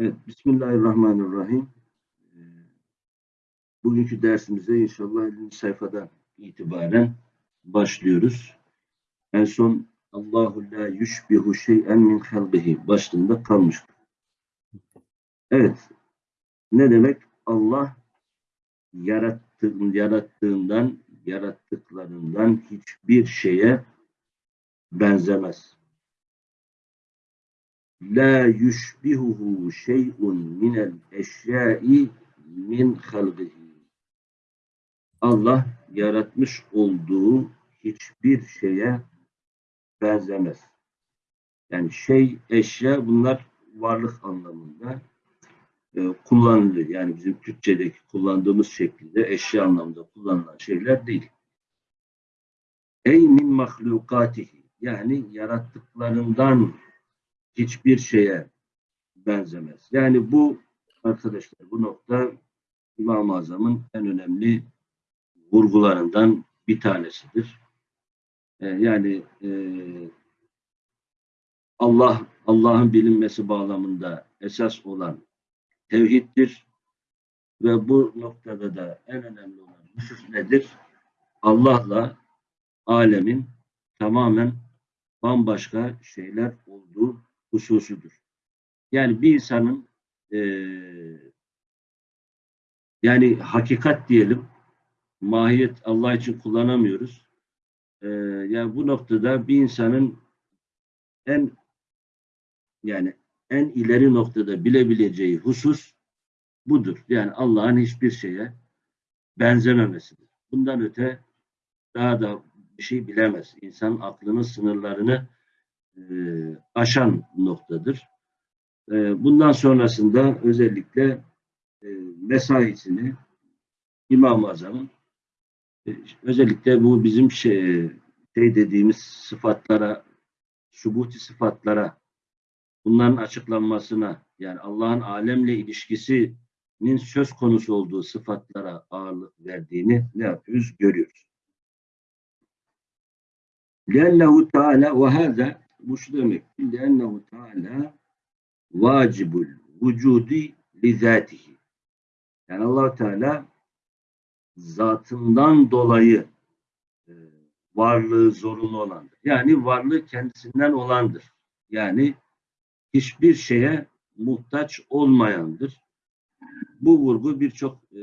Evet, Bismillahirrahmanirrahim. Ee, Bugünkü dersimize inşallah 50. sayfadan itibaren başlıyoruz. En son Allahu la yushbihu şey'en min halqihi başlığında kalmıştık. Evet, ne demek? Allah yarattığın, yarattığından, yarattıklarından hiçbir şeye benzemez. La yushbihuhu şey'un minel eşyai min halqihi. Allah yaratmış olduğu hiçbir şeye benzemez. Yani şey, eşya bunlar varlık anlamında e, kullanılıyor. Yani bizim Türkçedeki kullandığımız şekilde eşya anlamında kullanılan şeyler değil. Ey min mahlukatihi yani yarattıklarından hiçbir şeye benzemez. Yani bu arkadaşlar bu nokta İmam-ı Azam'ın en önemli vurgularından bir tanesidir. Ee, yani e, Allah Allah'ın bilinmesi bağlamında esas olan tevhiddir ve bu noktada da en önemli olan husus nedir? Allah'la alemin tamamen bambaşka şeyler olduğu hususudur. Yani bir insanın e, yani hakikat diyelim mahiyet Allah için kullanamıyoruz. E, yani bu noktada bir insanın en yani en ileri noktada bilebileceği husus budur. Yani Allah'ın hiçbir şeye benzememesidir. Bundan öte daha da bir şey bilemez. İnsan aklının sınırlarını aşan noktadır. E, bundan sonrasında özellikle e, mesaisini İmam-ı Azam'ın e, özellikle bu bizim şey, şey dediğimiz sıfatlara, subuti sıfatlara bunların açıklanmasına yani Allah'ın alemle ilişkisinin söz konusu olduğu sıfatlara ağırlık verdiğini ne yapıyoruz? Görüyoruz. لأنه Teala وهذا bu şu demek. Lennehu Teala vacibul vücudi li zatihi. Yani allah Teala zatından dolayı e, varlığı zorunlu olandır. Yani varlığı kendisinden olandır. Yani hiçbir şeye muhtaç olmayandır. Bu vurgu birçok e,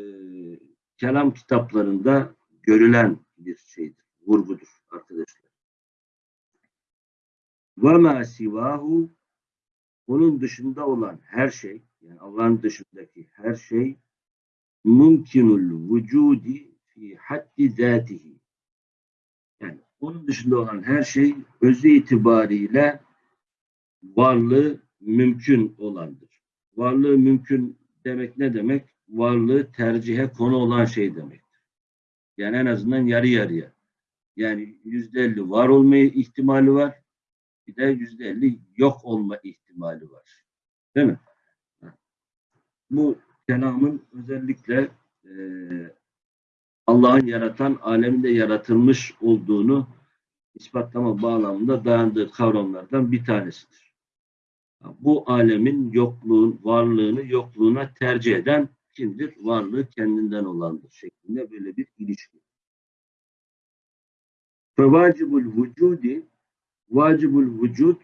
kelam kitaplarında görülen bir şeydir, vurgudur arkadaşlar. Ve ma sivahu onun dışında olan her şey, yani Allah'ın dışındaki her şey mümkünül vücudi fi haddi zatihi. Yani onun dışında olan her şey özü itibariyle varlığı mümkün olandır. Varlığı mümkün demek ne demek? Varlığı tercihe konu olan şey demektir. Yani en azından yarı yarıya. Yani yüzde elli var olma ihtimali var. Bir de yüzde elli yok olma ihtimali var. Değil mi? Bu kelamın özellikle e, Allah'ın yaratan, aleminde yaratılmış olduğunu ispatlama bağlamında dayandığı kavramlardan bir tanesidir. Bu alemin yokluğun, varlığını yokluğuna tercih eden kimdir? Varlığı kendinden olandır şeklinde böyle bir ilişki. Fevacibul vücudi vacibul vücud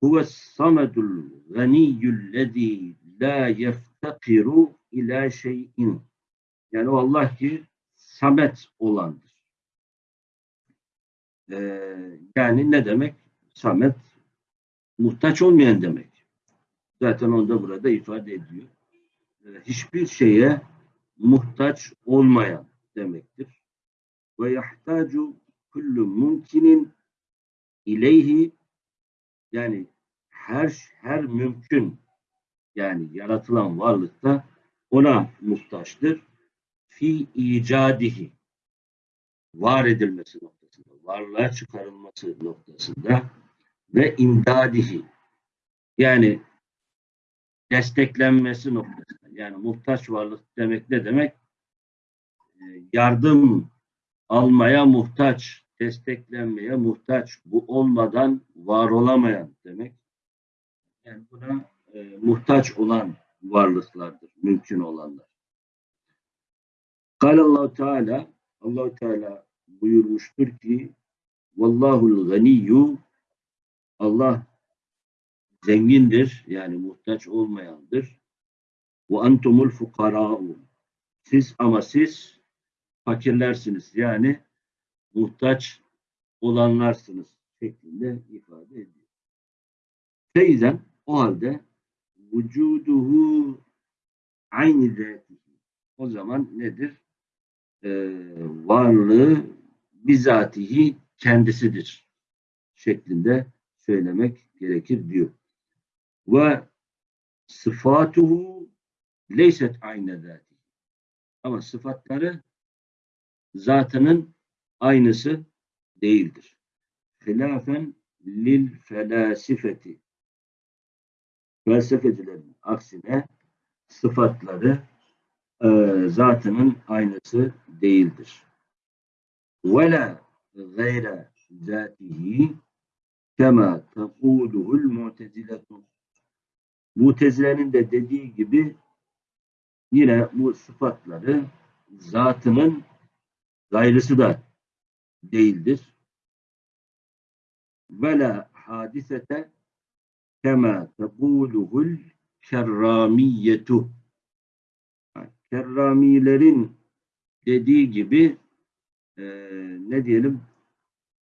huve samedul ganiyyüllezî la yeftakiru ila şeyin. Yani o Allah ki samet olandır. Ee, yani ne demek? Samet muhtaç olmayan demek. Zaten onu da burada ifade ediyor. Ee, hiçbir şeye muhtaç olmayan demektir. Ve yahtacu kullu mumkinin ileyhi yani her her mümkün yani yaratılan varlıkta ona muhtaçtır. Fi icadihi var edilmesi noktasında, varlığa çıkarılması noktasında ve imdadihi yani desteklenmesi noktasında. Yani muhtaç varlık demek ne demek? Ee, yardım almaya muhtaç, desteklenmeye muhtaç. Bu olmadan var olamayan demek. Yani buna e, muhtaç olan varlıklardır, mümkün olanlar. Allahu Teala Allahu Teala buyurmuştur ki Vallahul ganiyyu Allah zengindir yani muhtaç olmayandır. Ve entumul fukara'u siz ama siz fakirlersiniz yani muhtaç olanlarsınız şeklinde ifade ediyor. Feyzen o halde vücuduhu aynı zatihi. O zaman nedir? Ee, varlığı bizatihi kendisidir şeklinde söylemek gerekir diyor. Ve sıfatuhu leyset aynı zati. Ama sıfatları zatının aynısı değildir. Hilafen lil felasifeti felsefecilerin aksine sıfatları e, zatının aynısı değildir. Ve la gayre zatihi kema tekuluhul muteziletu Mutezilenin de dediği gibi yine bu sıfatları zatının gayrısı da değildir. Ve la hadisete kema tekuluhul kerramiyetu. Kerramilerin dediği gibi e, ne diyelim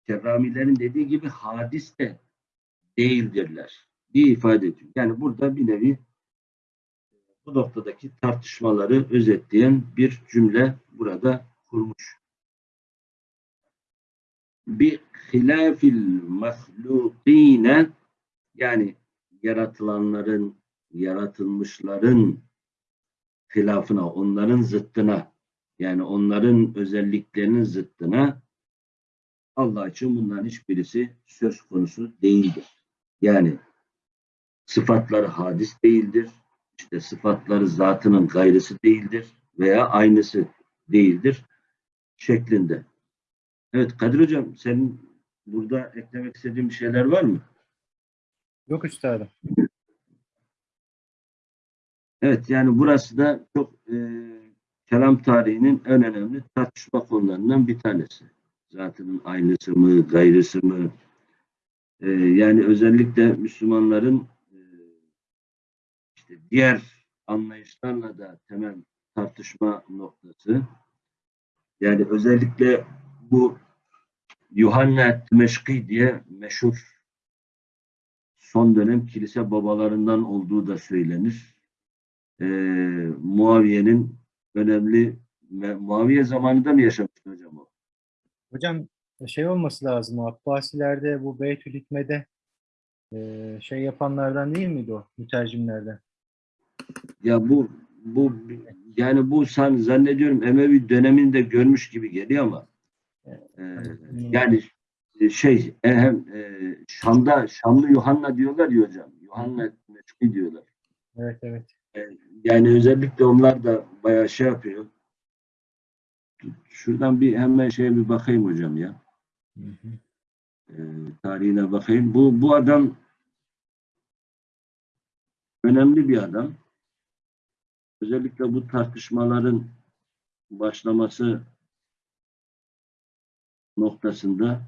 kerramilerin dediği gibi hadis de değildirler diye ifade ediyor. Yani burada bir nevi e, bu noktadaki tartışmaları özetleyen bir cümle burada kurmuş bir hilafil mahlukine yani yaratılanların, yaratılmışların hilafına, onların zıttına yani onların özelliklerinin zıttına Allah için bunların hiçbirisi söz konusu değildir. Yani sıfatları hadis değildir. İşte sıfatları zatının gayrısı değildir veya aynısı değildir şeklinde. Evet Kadir Hocam senin burada eklemek istediğin bir şeyler var mı? Yok üstadım. Evet yani burası da çok e, kelam tarihinin en önemli tartışma konularından bir tanesi. Zatının aynısı mı, gayrısı mı? E, yani özellikle Müslümanların e, işte diğer anlayışlarla da temel tartışma noktası. Yani özellikle bu Yuhanna Meşki diye meşhur son dönem kilise babalarından olduğu da söylenir. Ee, Muaviye'nin önemli Muaviye zamanında mı yaşamıştı hocam o? Hocam şey olması lazım o Abbasilerde bu Beytül Hikme'de e, şey yapanlardan değil miydi o mütercimlerden? Ya bu bu yani bu san zannediyorum Emevi döneminde görmüş gibi geliyor ama yani şey e, hem e, Şam'da Şamlı Yuhanna diyorlar ya hocam. Yuhanna Meçki diyorlar. Evet evet. E, yani özellikle onlar da bayağı şey yapıyor. Şuradan bir hemen şeye bir bakayım hocam ya. Hı hı. E, tarihine bakayım. Bu bu adam önemli bir adam. Özellikle bu tartışmaların başlaması noktasında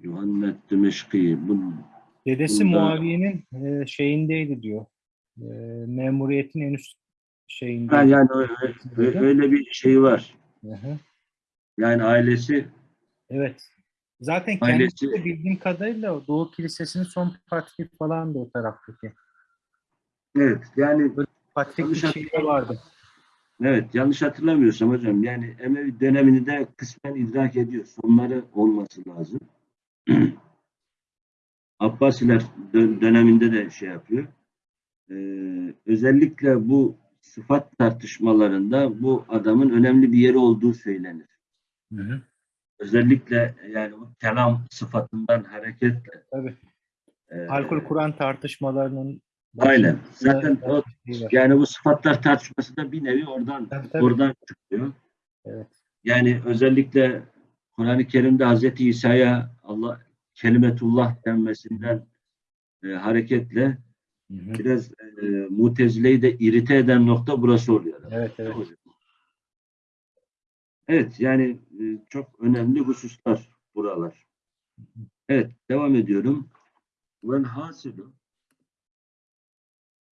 Yuhanna Dimeşki bu Dedesi Bunda- Muaviye'nin e, şeyindeydi diyor. E, memuriyetin en üst şeyinde. ha, yani öyle, öyle- bir şey var. Hı hı. Yani ailesi Evet. Zaten Ailesi- kendisi de bildiğim kadarıyla Doğu Kilisesi'nin son patrik falan da o taraftaki. evet yani Yanlış şeyi de vardı. Evet yanlış hatırlamıyorsam hocam yani Emevi dönemini de kısmen idrak ediyor. Sonları olması lazım. Abbasiler dö- döneminde de şey yapıyor. Ee, özellikle bu sıfat tartışmalarında bu adamın önemli bir yeri olduğu söylenir. Hı hı. Özellikle yani bu kelam sıfatından hareketle. Tabii. e, Alkol Kur'an tartışmalarının Aynen. Zaten o, şey yani bu sıfatlar tartışması da bir nevi oradan Tabii, tabii. oradan çıkıyor. Evet. Yani özellikle Kur'an-ı Kerim'de Hazreti İsa'ya Allah kelimetullah denmesinden e, hareketle Hı hı. biraz e, mutezileyi de irite eden nokta burası oluyor. Evet, evet. Evet yani e, çok önemli hususlar buralar. Evet devam ediyorum. Vel hasilu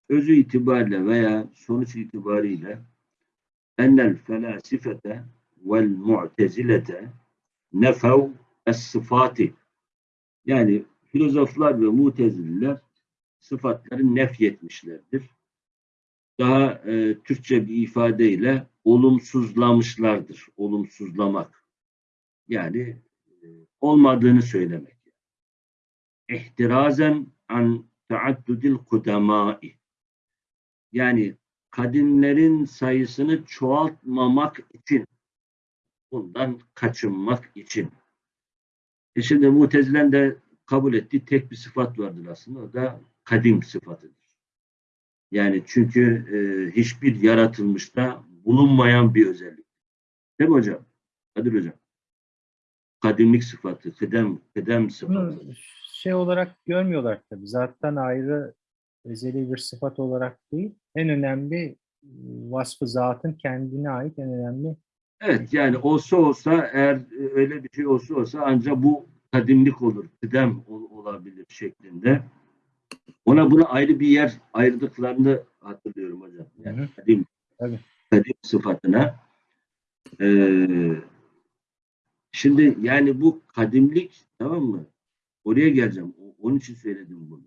özü itibariyle veya sonuç itibariyle ennel felasifete vel mu'tezilete nefev es sıfati yani filozoflar ve mutezililer sıfatları nefyetmişlerdir. Daha e, Türkçe bir ifadeyle olumsuzlamışlardır. Olumsuzlamak. Yani e, olmadığını söylemek. İhtirazen an taaddudil kudemai. Yani kadimlerin sayısını çoğaltmamak için bundan kaçınmak için. E şimdi Mutezilen de kabul ettiği tek bir sıfat vardır aslında. O da kadim sıfatıdır. Yani çünkü e, hiçbir yaratılmışta bulunmayan bir özellik. Değil mi hocam? Kadir hocam. Kadimlik sıfatı, kıdem, kıdem sıfatı. Şey olarak görmüyorlar tabii. Zaten ayrı ezeli bir sıfat olarak değil. En önemli e, vasfı zatın kendine ait en önemli Evet yani olsa olsa eğer e, öyle bir şey olsa olsa ancak bu kadimlik olur, kıdem ol- olabilir şeklinde. Ona buna ayrı bir yer ayırdıklarını hatırlıyorum hocam. Yani Hı hı. kadim, Tabii. kadim sıfatına. Ee, şimdi yani bu kadimlik tamam mı? Oraya geleceğim. Onun için söyledim bunu.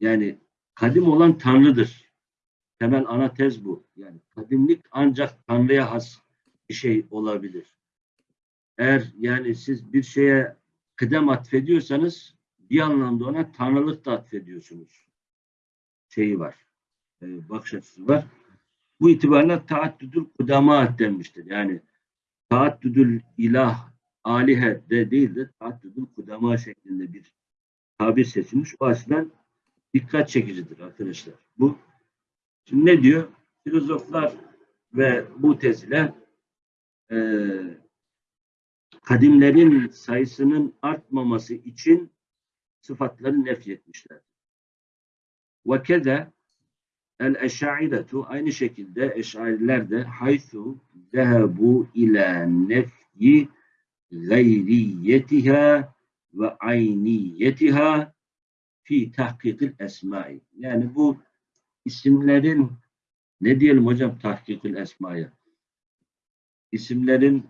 Yani kadim olan Tanrı'dır. Temel ana tez bu. Yani kadimlik ancak Tanrı'ya has bir şey olabilir. Eğer yani siz bir şeye kıdem atfediyorsanız bir anlamda ona tanrılık da atfediyorsunuz. Şeyi var. E, bakış açısı var. Bu itibarla taaddüdül kudama denmiştir. Yani taaddüdül ilah alihe de değil de taaddüdül kudama şeklinde bir tabir seçilmiş. O açıdan dikkat çekicidir arkadaşlar. Bu şimdi ne diyor? Filozoflar ve mutezile eee kadimlerin sayısının artmaması için sıfatları nefyetmişler. Ve keze el eşairetu aynı şekilde eşariler de haythu zehebu ila nefyi gayriyetiha ve ayniyetiha fi tahkikil esmai. Yani bu isimlerin ne diyelim hocam tahkikil esmaya? İsimlerin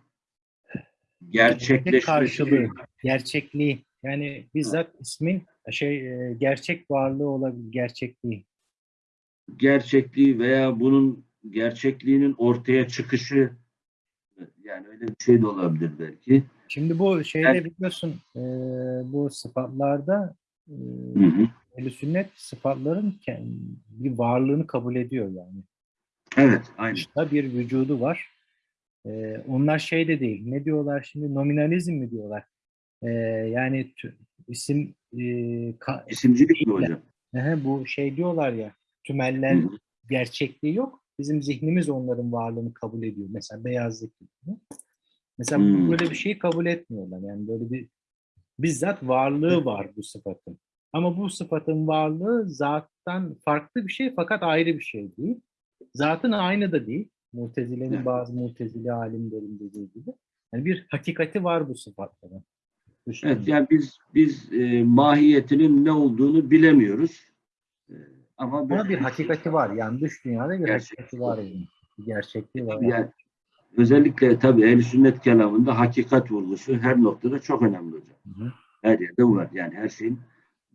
gerçekleşmesi karşılığı. gerçekliği. Yani bizzat ismin şey e, gerçek varlığı olabilir, gerçekliği. gerçekliği veya bunun gerçekliğinin ortaya çıkışı yani öyle bir şey de olabilir belki. Şimdi bu şeyde Yani- biliyorsun e, bu sıfatlarda e, Hı hı. ehl sünnet sıfatların kendi, bir varlığını kabul ediyor yani. Evet, aynen. Dışta bir vücudu var. E, onlar şey de değil. Ne diyorlar şimdi? Nominalizm mi diyorlar? E, yani isim e, ka- İsimcilik mi hocam? Ehe, bu şey diyorlar ya Hı tümeller hı. gerçekliği yok. Bizim zihnimiz onların varlığını kabul ediyor. Mesela beyazlık gibi. Mesela Hmm. böyle bir şeyi kabul etmiyorlar. Yani böyle bir bizzat varlığı var bu sıfatın. Ama bu sıfatın varlığı zattan farklı bir şey fakat ayrı bir şey değil. Zatın aynı da değil. Mutezile'nin bazı mutezile alimlerin dediği gibi. Yani bir hakikati var bu sıfatların. Düşünün. Evet, yani biz biz e, mahiyetinin ne olduğunu bilemiyoruz. E, ama Ama bir hakikati var. Yani dış dünyada bir Gerçek. hakikati var. Yani. Bir gerçekliği var. yani özellikle tabii ehl sünnet kelamında hakikat vurgusu her noktada çok önemli hocam. Hı hı. Her yerde var. Yani her şeyin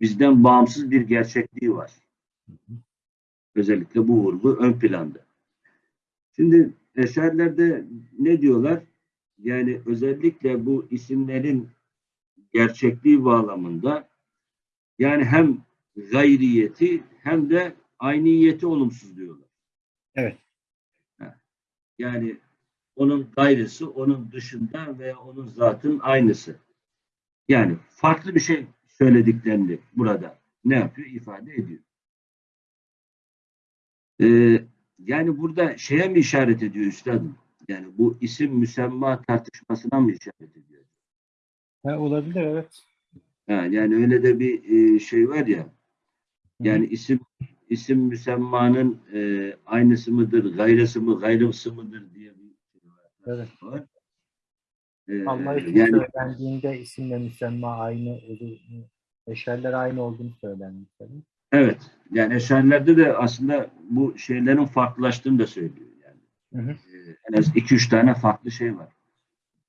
bizden bağımsız bir gerçekliği var. Özellikle bu vurgu ön planda. Şimdi eserlerde ne diyorlar? Yani özellikle bu isimlerin gerçekliği bağlamında yani hem gayriyeti hem de ayniyeti olumsuz diyorlar. Evet. Yani onun gayrısı onun dışında ve onun zatın aynısı. Yani farklı bir şey söylediklerini burada ne yapıyor? ifade ediyor. Ee, yani burada şeye mi işaret ediyor üstadım? Yani bu isim müsemma tartışmasına mı işaret ediyor? Ha, olabilir evet. Ha, yani öyle de bir e, şey var ya. Yani isim isim müsemmanın e, aynısı mıdır, gayrısı mı, gayrısı mıdır diye Evet. var. E, Allah için yani söylendiğinde isimle müsemma aynı eşerler aynı olduğunu söylenmiş. tabii. evet. Yani eşarilerde de aslında bu şeylerin farklılaştığını da söylüyor. Yani Hı hı. e, en az iki üç tane farklı şey var.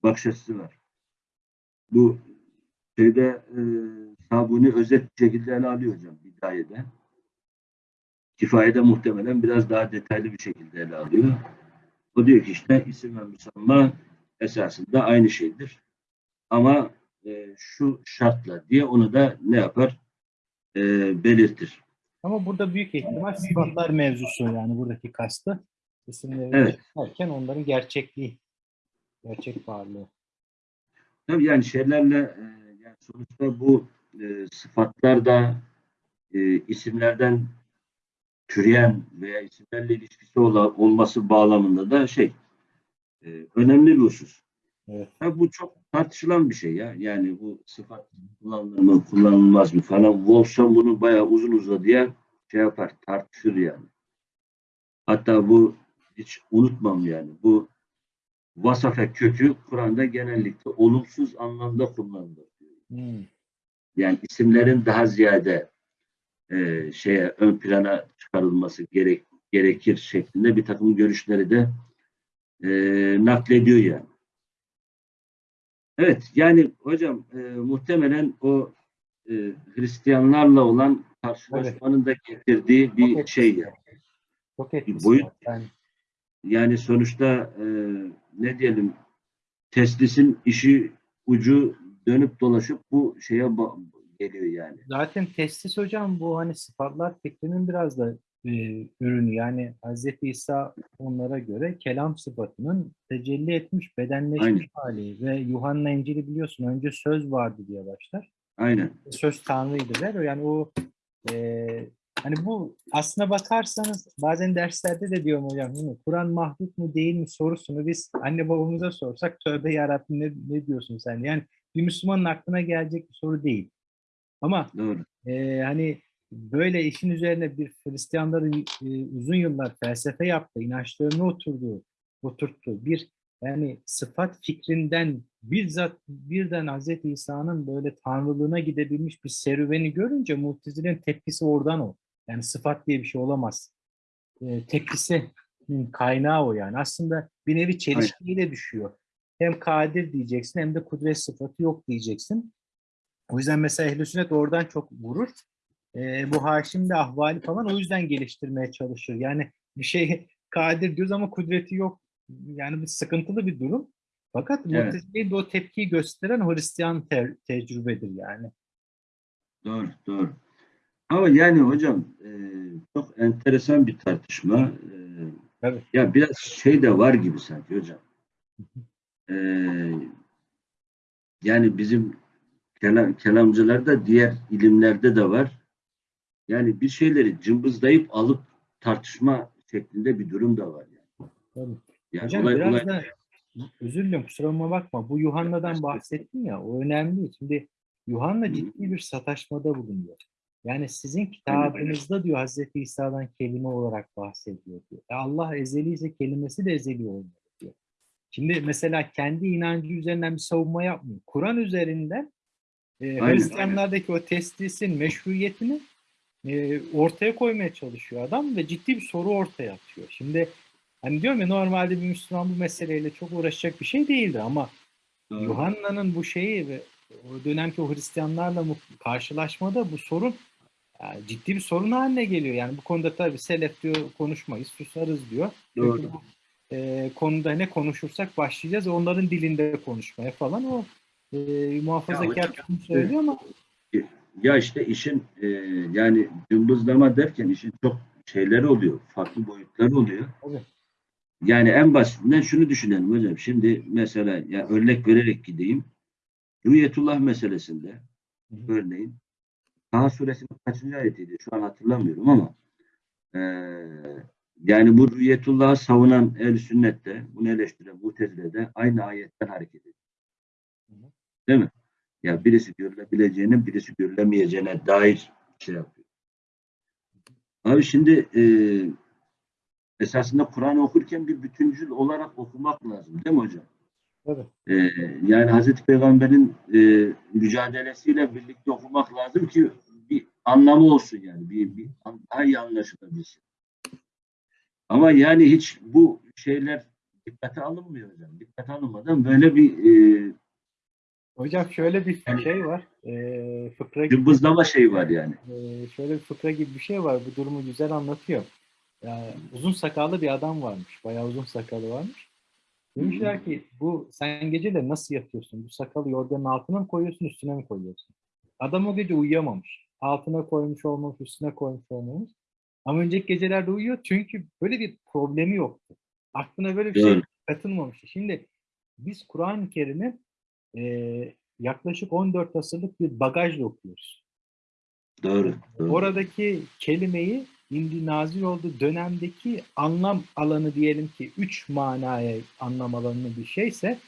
Bakış açısı var. Bu şeyde e, Sabuni özet şekilde ele alıyor hocam Bidayede. Kifayede muhtemelen biraz daha detaylı bir şekilde ele alıyor. O diyor ki işte isim ve müsamma esasında aynı şeydir. Ama e, şu şartla diye onu da ne yapar? E, belirtir. Ama burada büyük ihtimal sıfatlar mevzusu yani buradaki kastı. İsimleri Evet. derken onların gerçekliği, gerçek varlığı. Tabii yani şeylerle e, yani sonuçta bu e, sıfatlar da e, isimlerden türeyen veya isimlerle ilişkisi ola- olması bağlamında da şey e, önemli bir husus. Evet. Ha, bu çok tartışılan bir şey ya. Yani bu sıfat kullanılır mı, kullanılmaz mı falan. Wolfson bunu bayağı uzun uzadıya şey yapar, tartışır yani. Hatta bu hiç unutmam yani. Bu vasafe kökü Kur'an'da genellikle olumsuz anlamda kullanılır. Hmm. Yani isimlerin daha ziyade e, şeye ön plana çıkarılması gerek gerekir şeklinde bir takım görüşleri de e, naklediyor yani. Evet yani hocam e, muhtemelen o e, Hristiyanlarla olan karşılaşmanın da getirdiği Çok bir etkisi şey yani. Çok etkisi boyut-. Yani, Yani sonuçta e, ne diyelim teslisin işi ucu dönüp dolaşıp bu şeye geliyor yani. zaten testis hocam bu hani sıfatlar fikrinin biraz da e, ürünü. Yani Hz. İsa onlara göre kelam sıfatının tecelli etmiş, bedenleşmiş Aynen. hali ve Yuhanna İncil'i biliyorsun önce söz vardı diye başlar. Aynen. söz tanrıydı der. Yani o e, hani bu aslına bakarsanız bazen derslerde de diyorum hocam? Kur'an mahluk mu değil mi sorusunu biz anne babamıza sorsak tövbe yarabbim ne, ne diyorsun sen? Yani bir Müslümanın aklına gelecek bir soru değil. Ama Doğru. e, hani böyle işin üzerine bir Hristiyanların e, uzun yıllar felsefe yaptığı, inançlarını oturduğu, oturttuğu bir yani sıfat fikrinden bizzat birden Hz. İsa'nın böyle tanrılığına gidebilmiş bir serüveni görünce Mu'tezile'nin tepkisi oradan o. Yani sıfat diye bir şey olamaz. E, tepkisinin kaynağı o yani. Aslında bir nevi çelişkiyle düşüyor. Hem kadir diyeceksin hem de kudret sıfatı yok diyeceksin. O yüzden mesela ehl sünnet oradan çok vurur. E, bu Haşim de ahvali falan o yüzden geliştirmeye çalışır. Yani bir şey kadir diyoruz ama kudreti yok. Yani bir sıkıntılı bir durum. Fakat Evet. Mu'tezile'yi de o tepkiyi gösteren Hristiyan te- tecrübedir yani. Doğru, doğru. Ama yani hocam e, çok enteresan bir tartışma. E, Tabii. ya biraz şey de var gibi sanki hocam. E, yani bizim kelam, kelamcılarda diğer ilimlerde de var. Yani bir şeyleri cımbızlayıp alıp tartışma şeklinde bir durum da var. Yani. Tabii. Yani Hocam olay- biraz olay- da özür dilerim kusuruma bakma. Bu Yuhanna'dan bahsettin ya o önemli. Şimdi Yuhanna ciddi bir sataşmada bulunuyor. Yani sizin kitabınızda diyor Hazreti İsa'dan kelime olarak bahsediyor diyor. E Allah ezeli ise kelimesi de ezeli olmalı diyor. Şimdi mesela kendi inancı üzerinden bir savunma yapmıyor. Kur'an üzerinden e, Aynen, Hristiyanlardaki o teslisin meşruiyetini e, ortaya koymaya çalışıyor adam ve ciddi bir soru ortaya atıyor. Şimdi hani diyorum ya normalde bir Müslüman bu meseleyle çok uğraşacak bir şey değildi ama Doğru. Yuhanna'nın bu şeyi ve o dönemki o Hristiyanlarla karşılaşmada bu sorun yani ciddi bir sorun haline geliyor. Yani bu konuda tabii selef diyor konuşmayız, susarız diyor. Doğru. Çünkü bu e, konuda ne konuşursak başlayacağız onların dilinde konuşmaya falan o e, muhafazakar tutum söylüyor ama Ya işte işin e, yani cımbızlama derken işin çok şeyleri oluyor. Farklı boyutları oluyor. Tabii. Yani en basitinden şunu düşünelim hocam. Şimdi mesela ya örnek vererek gideyim. Rüyetullah meselesinde Hı hı. örneğin Taha suresinin kaçıncı ayetiydi? Şu an hatırlamıyorum ama e, yani bu rüyetullah'ı savunan el sünnette, bunu eleştiren Mutezile'de aynı ayetten hareket ediyor. Değil mi? Yani birisi görülebileceğine, birisi görülemeyeceğine dair şey yapıyor. Abi şimdi e, esasında Kur'an okurken bir bütüncül olarak okumak lazım değil mi hocam? Tabii. E, yani Hazreti Peygamber'in e, mücadelesiyle birlikte okumak lazım ki bir anlamı olsun yani. Bir, bir daha iyi anlaşılabilsin. Ama yani hiç bu şeyler dikkate alınmıyor hocam. Dikkate alınmadan böyle bir e, Hocam şöyle bir Yani- şey var. E, fıkra gibi, cımbızlama şeyi var yani. e, şöyle bir fıkra gibi bir şey var. Bu durumu güzel anlatıyor. Yani uzun sakallı bir adam varmış. Bayağı uzun sakalı varmış. Demişler ki bu sen geceleri nasıl yatıyorsun? Bu sakalı yorganın altına mı koyuyorsun, üstüne mi koyuyorsun? Adam o gece uyuyamamış. Altına koymuş olmamış, üstüne koymuş olmamış. Ama önceki gecelerde uyuyor çünkü böyle bir problemi yoktu. Aklına böyle bir şey Doğru. katılmamıştı. Şimdi biz Kur'an-ı Kerim'i e, yaklaşık 14 asırlık bir bagajla okuyoruz. Doğru. doğru. Oradaki kelimeyi indi nazil olduğu dönemdeki anlam alanı diyelim ki 3 manaya anlam alanı bir şeyse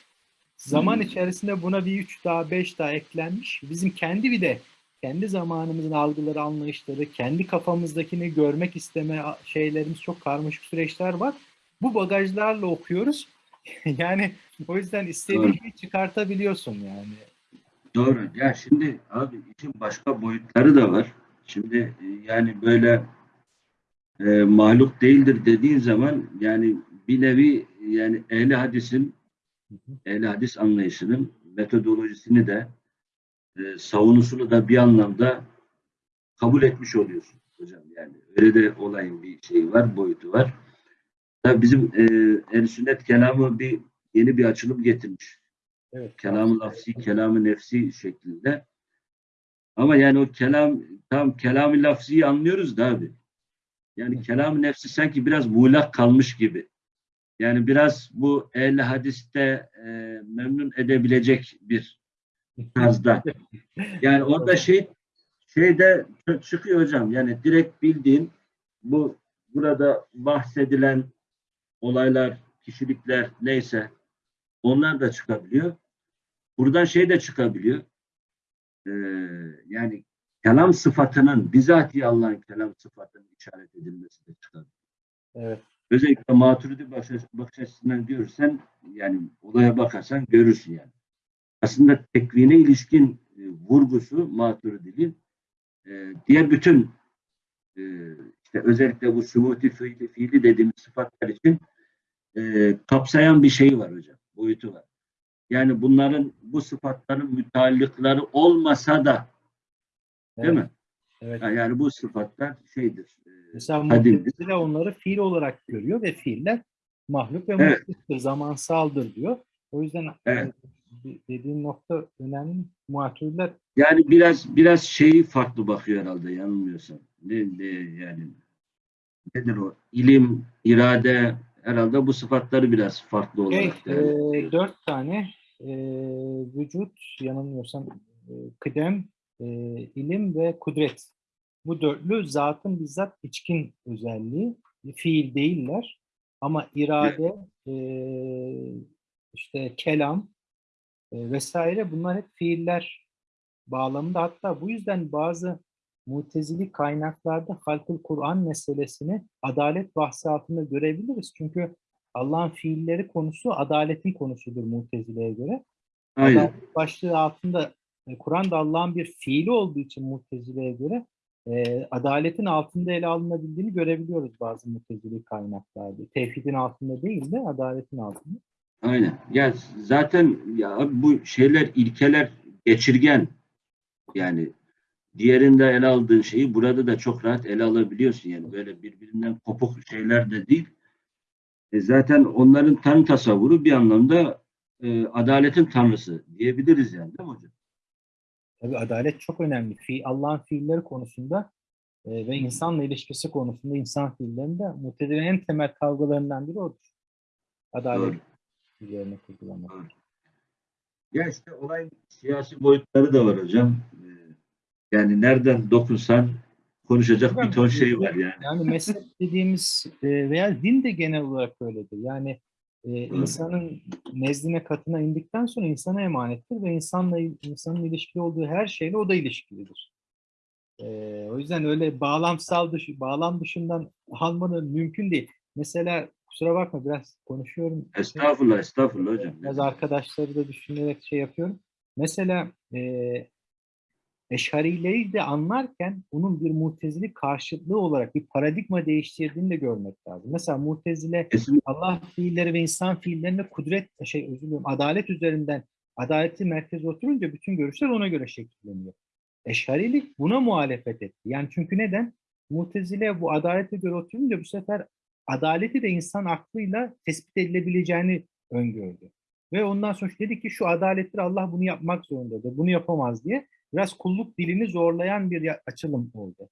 zaman Hmm. içerisinde buna bir 3 daha 5 daha eklenmiş. Bizim kendi bir de kendi zamanımızın algıları, anlayışları, kendi kafamızdakini görmek isteme şeylerimiz çok karmaşık süreçler var. Bu bagajlarla okuyoruz. yani o yüzden istediğin Doğru. çıkartabiliyorsun yani. Doğru. Ya şimdi abi işin başka boyutları da var. Şimdi e, yani böyle e, mahluk değildir dediğin zaman yani bir nevi yani ehli hadisin ehli hadis anlayışının metodolojisini de e, savunusunu da bir anlamda kabul etmiş oluyorsun hocam yani öyle de olayın bir şeyi var boyutu var. Tabii bizim e, el sünnet kelamı bir yeni bir açılım getirmiş Evet. kelam-ı lafzi, kelam-ı nefsi şeklinde. Ama yani o kelam, tam kelam-ı lafziyi anlıyoruz da abi. Yani kelam-ı nefsi sanki biraz muğlak kalmış gibi. Yani biraz bu ehl hadiste e, memnun edebilecek bir tarzda. Yani orada şey şeyde çı- çıkıyor hocam. Yani direkt bildiğin bu burada bahsedilen olaylar, kişilikler neyse onlar da çıkabiliyor. Buradan şey de çıkabiliyor. Ee, yani kelam sıfatının bizatihi Allah'ın kelam sıfatının işaret edilmesi de çıkabiliyor. Evet. Özellikle maturidi bakış, açısından görürsen yani olaya bakarsan görürsün yani. Aslında tekvine ilişkin e, vurgusu maturidinin e, diğer bütün e, işte özellikle bu subuti fiili, fiili dediğimiz sıfatlar için e, kapsayan bir şey var hocam. Boyutu var. Yani bunların bu sıfatların müteallıkları olmasa da değil Evet. mi? Evet. Yani bu sıfatlar şeydir. e, Mesela. Mu'tezile onları fiil olarak görüyor ve fiiller mahluk ve Evet. mutluluktur, zamansaldır diyor. O yüzden Evet. e, dediğin nokta önemli. Muatürler Yani biraz biraz şeyi farklı bakıyor herhalde yanılmıyorsam. Ne, ne yani nedir o? İlim, irade herhalde bu sıfatları biraz farklı şey, olarak e, değerlendiriyor. dört tane e, vücut, yanılmıyorsam e, kıdem, e, ilim ve kudret. Bu dörtlü zatın bizzat içkin özelliği. Fiil değiller. Ama irade, e, işte kelam e, vesaire bunlar hep fiiller bağlamında. Hatta bu yüzden bazı mutezili kaynaklarda halkul Kur'an meselesini adalet bahsi altında görebiliriz. Çünkü Allah'ın fiilleri konusu adaletin konusudur mutezileye göre. Aynen. Adalet başlığı altında e, Kur'an'da Allah'ın bir fiili olduğu için mutezileye göre e, adaletin altında ele alınabildiğini görebiliyoruz bazı mutezili kaynaklarda. Tevhidin altında değil de adaletin altında. Aynen. Ya zaten ya bu şeyler ilkeler geçirgen. Yani diğerinde ele aldığın şeyi burada da çok rahat ele alabiliyorsun. Yani böyle birbirinden kopuk şeyler de değil. E zaten onların tanrı tasavvuru bir anlamda e, adaletin tanrısı diyebiliriz yani değil mi hocam? Tabii adalet çok önemli. Fi, Allah'ın fiilleri konusunda e, ve insanla ilişkisi konusunda insan fiillerinde mutezilerin en temel kavgalarından biri odur. Adalet Doğru. üzerine kurgulamak. Ya işte olayın siyasi boyutları da var hocam. Yani nereden dokunsan konuşacak bir ton şey var yani. Yani mezhep dediğimiz e, veya din de genel olarak öyledir. Yani e, insanın nezdine katına indikten sonra insana emanettir ve insanla insanın ilişkili olduğu her şeyle o da ilişkilidir. E, o yüzden öyle bağlamsal dışı, bağlam dışından almanın mümkün değil. Mesela kusura bakma biraz konuşuyorum. Estağfurullah, estağfurullah hocam. Biraz arkadaşları da düşünerek şey yapıyorum. Mesela e, Eşarileri de anlarken onun bir mutezili karşıtlığı olarak bir paradigma değiştirdiğini de görmek lazım. Mesela mutezile Allah fiilleri ve insan fiillerine kudret, şey özür dilerim, adalet üzerinden adaleti merkeze oturunca bütün görüşler ona göre şekilleniyor. Eşarilik buna muhalefet etti. Yani çünkü neden? Mutezile bu adalete göre oturunca bu sefer adaleti de insan aklıyla tespit edilebileceğini öngördü. Ve ondan sonra dedi ki şu adalettir Allah bunu yapmak zorundadır, bunu yapamaz diye biraz kulluk dilini zorlayan bir açılım oldu.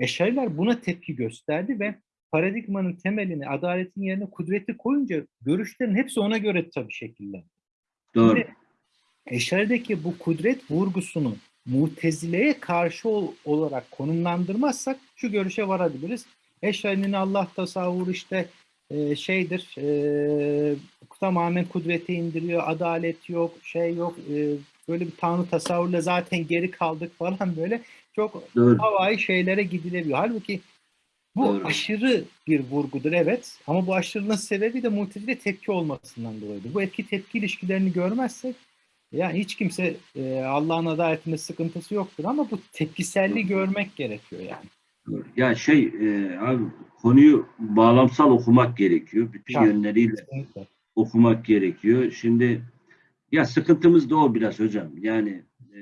Eşariler buna tepki gösterdi ve paradigmanın temelini adaletin yerine kudreti koyunca görüşlerin hepsi ona göre tabii şekillendi. doğru. Şimdi Eşari'deki bu kudret vurgusunu mutezileye karşı ol- olarak konumlandırmazsak şu görüşe varabiliriz. Eşari'nin Allah tasavvuru işte e, şeydir, e, tamamen kudrete indiriyor, adalet yok, şey yok, e, böyle bir tanrı tasavvurla zaten geri kaldık falan böyle çok Doğru. havai şeylere gidilebiliyor. Halbuki bu Doğru. aşırı bir vurgudur evet ama bu aşırılığın sebebi de mutezile tepki olmasından dolayıdır. Bu etki tepki ilişkilerini görmezsek yani hiç kimse e, Allah'ın adaletinde sıkıntısı yoktur ama bu tepkiselliği görmek gerekiyor yani. doğru. Ya şey, e, abi konuyu bağlamsal okumak gerekiyor. Bütün Şart. yönleriyle Kesinlikle. okumak gerekiyor. Şimdi ya sıkıntımız da o biraz hocam. Yani e,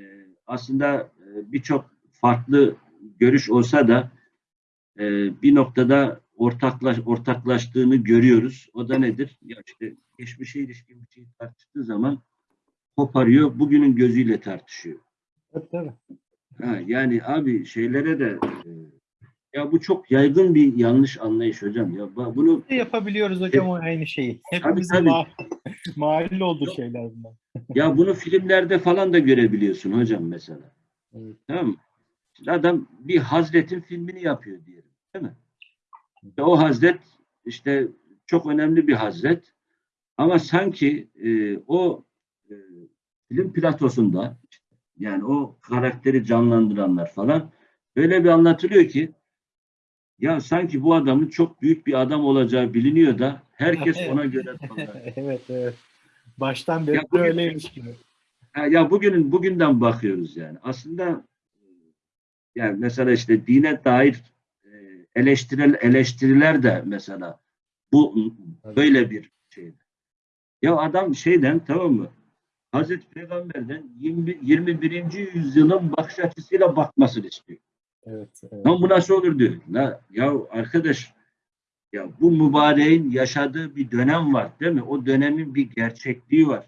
aslında e, birçok farklı görüş olsa da e, bir noktada ortaklaş, ortaklaştığını görüyoruz. O da nedir? Ya işte geçmişe ilişkin bir şeyi tartıştığı zaman koparıyor, bugünün gözüyle tartışıyor. Tabii tabii. Ha, yani abi şeylere de e, ya bu çok yaygın bir yanlış anlayış hocam. Ya bunu yapabiliyoruz hocam o aynı şeyi. Hepimizin tabii. ma- mahallli olduğu şeyler bunlar. Ya bunu filmlerde falan da görebiliyorsun hocam mesela. Evet. Tamam mı? Şimdi adam bir Hazret'in filmini yapıyor diyelim. Değil mi? İşte o Hazret işte çok önemli bir Hazret. Ama sanki e, o e, film platosunda yani o karakteri canlandıranlar falan öyle bir anlatılıyor ki ya sanki bu adamın çok büyük bir adam olacağı biliniyor da herkes ona göre evet evet. Baştan beri Ya bugün- öyleymiş gibi. Ya bugünün bugünden bakıyoruz yani. Aslında e, yani mesela işte dine dair e, eleştirel eleştiriler de mesela bu böyle bir şey. Ya adam şeyden tamam mı? Hazreti Peygamber'den 20, 21. yüzyılın bakış açısıyla bakmasını istiyor. Evet, evet. Bu nasıl olur diyor. La, ya arkadaş ya bu mübareğin yaşadığı bir dönem var değil mi? O dönemin bir gerçekliği var.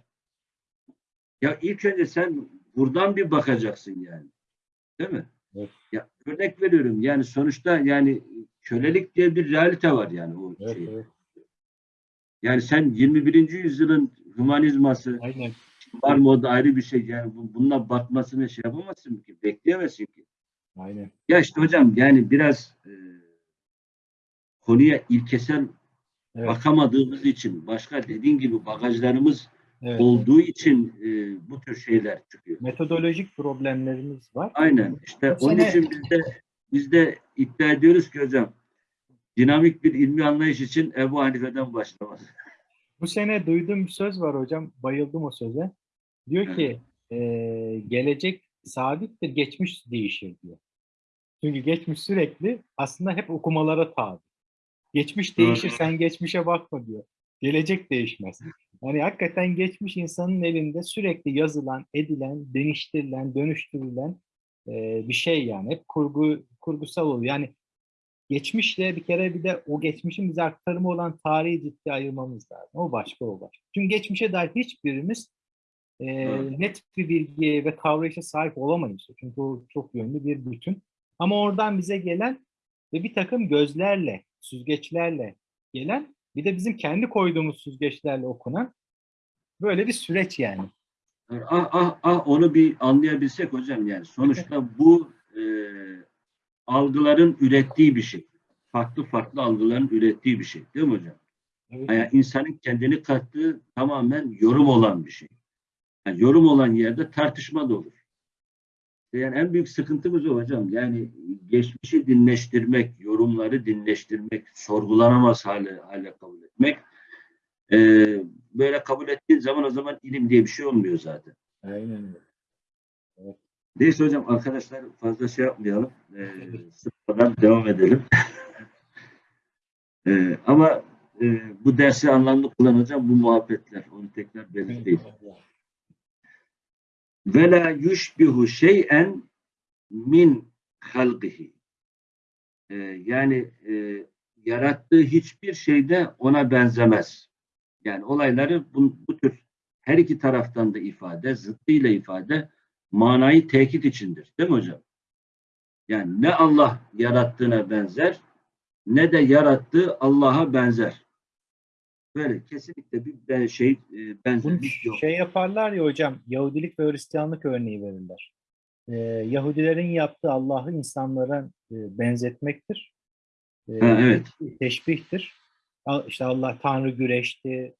Ya ilk önce sen buradan bir bakacaksın yani. Değil mi? Evet. Ya örnek veriyorum yani sonuçta yani kölelik diye bir realite var yani o Evet, şey. evet. Yani sen 21. yüzyılın hümanizması Aynen. var mı o da ayrı bir şey. Yani bu- bununla bakmasını şey yapamazsın ki. Bekleyemezsin ki. Aynen. Ya işte hocam yani biraz e, konuya ilkesel Evet. bakamadığımız için başka dediğin gibi bagajlarımız evet. olduğu için e, bu tür şeyler çıkıyor. Metodolojik problemlerimiz var. Aynen işte Bu onun sene- için biz de biz de iddia ediyoruz ki hocam dinamik bir ilmi anlayış için Ebu Hanife'den başlamak. Bu sene duyduğum bir söz var hocam. Bayıldım o söze. Diyor ki eee, gelecek sabittir, geçmiş değişir diyor. Çünkü geçmiş sürekli aslında hep okumalara tabi. Geçmiş değişir, sen geçmişe bakma diyor. Gelecek değişmez. Yani hakikaten geçmiş insanın elinde sürekli yazılan, edilen, değiştirilen, dönüştürülen eee, bir şey yani. Hep kurgu kurgusal oluyor. Yani geçmişle bir kere bir de o geçmişin bize aktarımı olan tarihi ciddi ayırmamız lazım. O başka o başka. Çünkü geçmişe dair hiçbirimiz e, net bir bilgiye ve kavrayışa sahip olamayız. Çünkü o çok yönlü bir bütün. Ama oradan bize gelen ve bir takım gözlerle, süzgeçlerle gelen bir de bizim kendi koyduğumuz süzgeçlerle okunan böyle bir süreç yani. Ah ah ah onu bir anlayabilsek hocam yani sonuçta bu e, algıların ürettiği bir şey. Farklı farklı algıların ürettiği bir şey değil mi hocam? Evet. Yani insanın kendini kattığı tamamen yorum olan bir şey. Yani yorum olan yerde tartışma da olur. Yani en büyük sıkıntımız o hocam. Yani geçmişi dinleştirmek, yorumları dinleştirmek, sorgulanamaz hale, hale kabul etmek. Ee, böyle kabul ettiğin zaman o zaman ilim diye bir şey olmuyor zaten. Aynen öyle. Neyse hocam arkadaşlar fazla şey yapmayalım. Ee, sıfırdan devam edelim. Ee, ama e, bu dersi anlamlı kullanacağım bu muhabbetler. Onu tekrar belirteyim. Ve la yushbihu şey'en min halqihi. Yani e, yarattığı hiçbir şeyde ona benzemez. Yani olayları bu, bu tür her iki taraftan da ifade, zıttıyla ifade manayı tekit içindir. Değil mi hocam? Yani ne Allah yarattığına benzer ne de yarattığı Allah'a benzer. Böyle kesinlikle bir ben- şey e, benzerlik yok. şey yaparlar ya hocam, Yahudilik ve Hristiyanlık örneği verirler. Ee, Yahudilerin yaptığı Allah'ı insanlara e, benzetmektir. Ee, Ha, evet. Teşbihtir. İşte Allah Tanrı güreşti,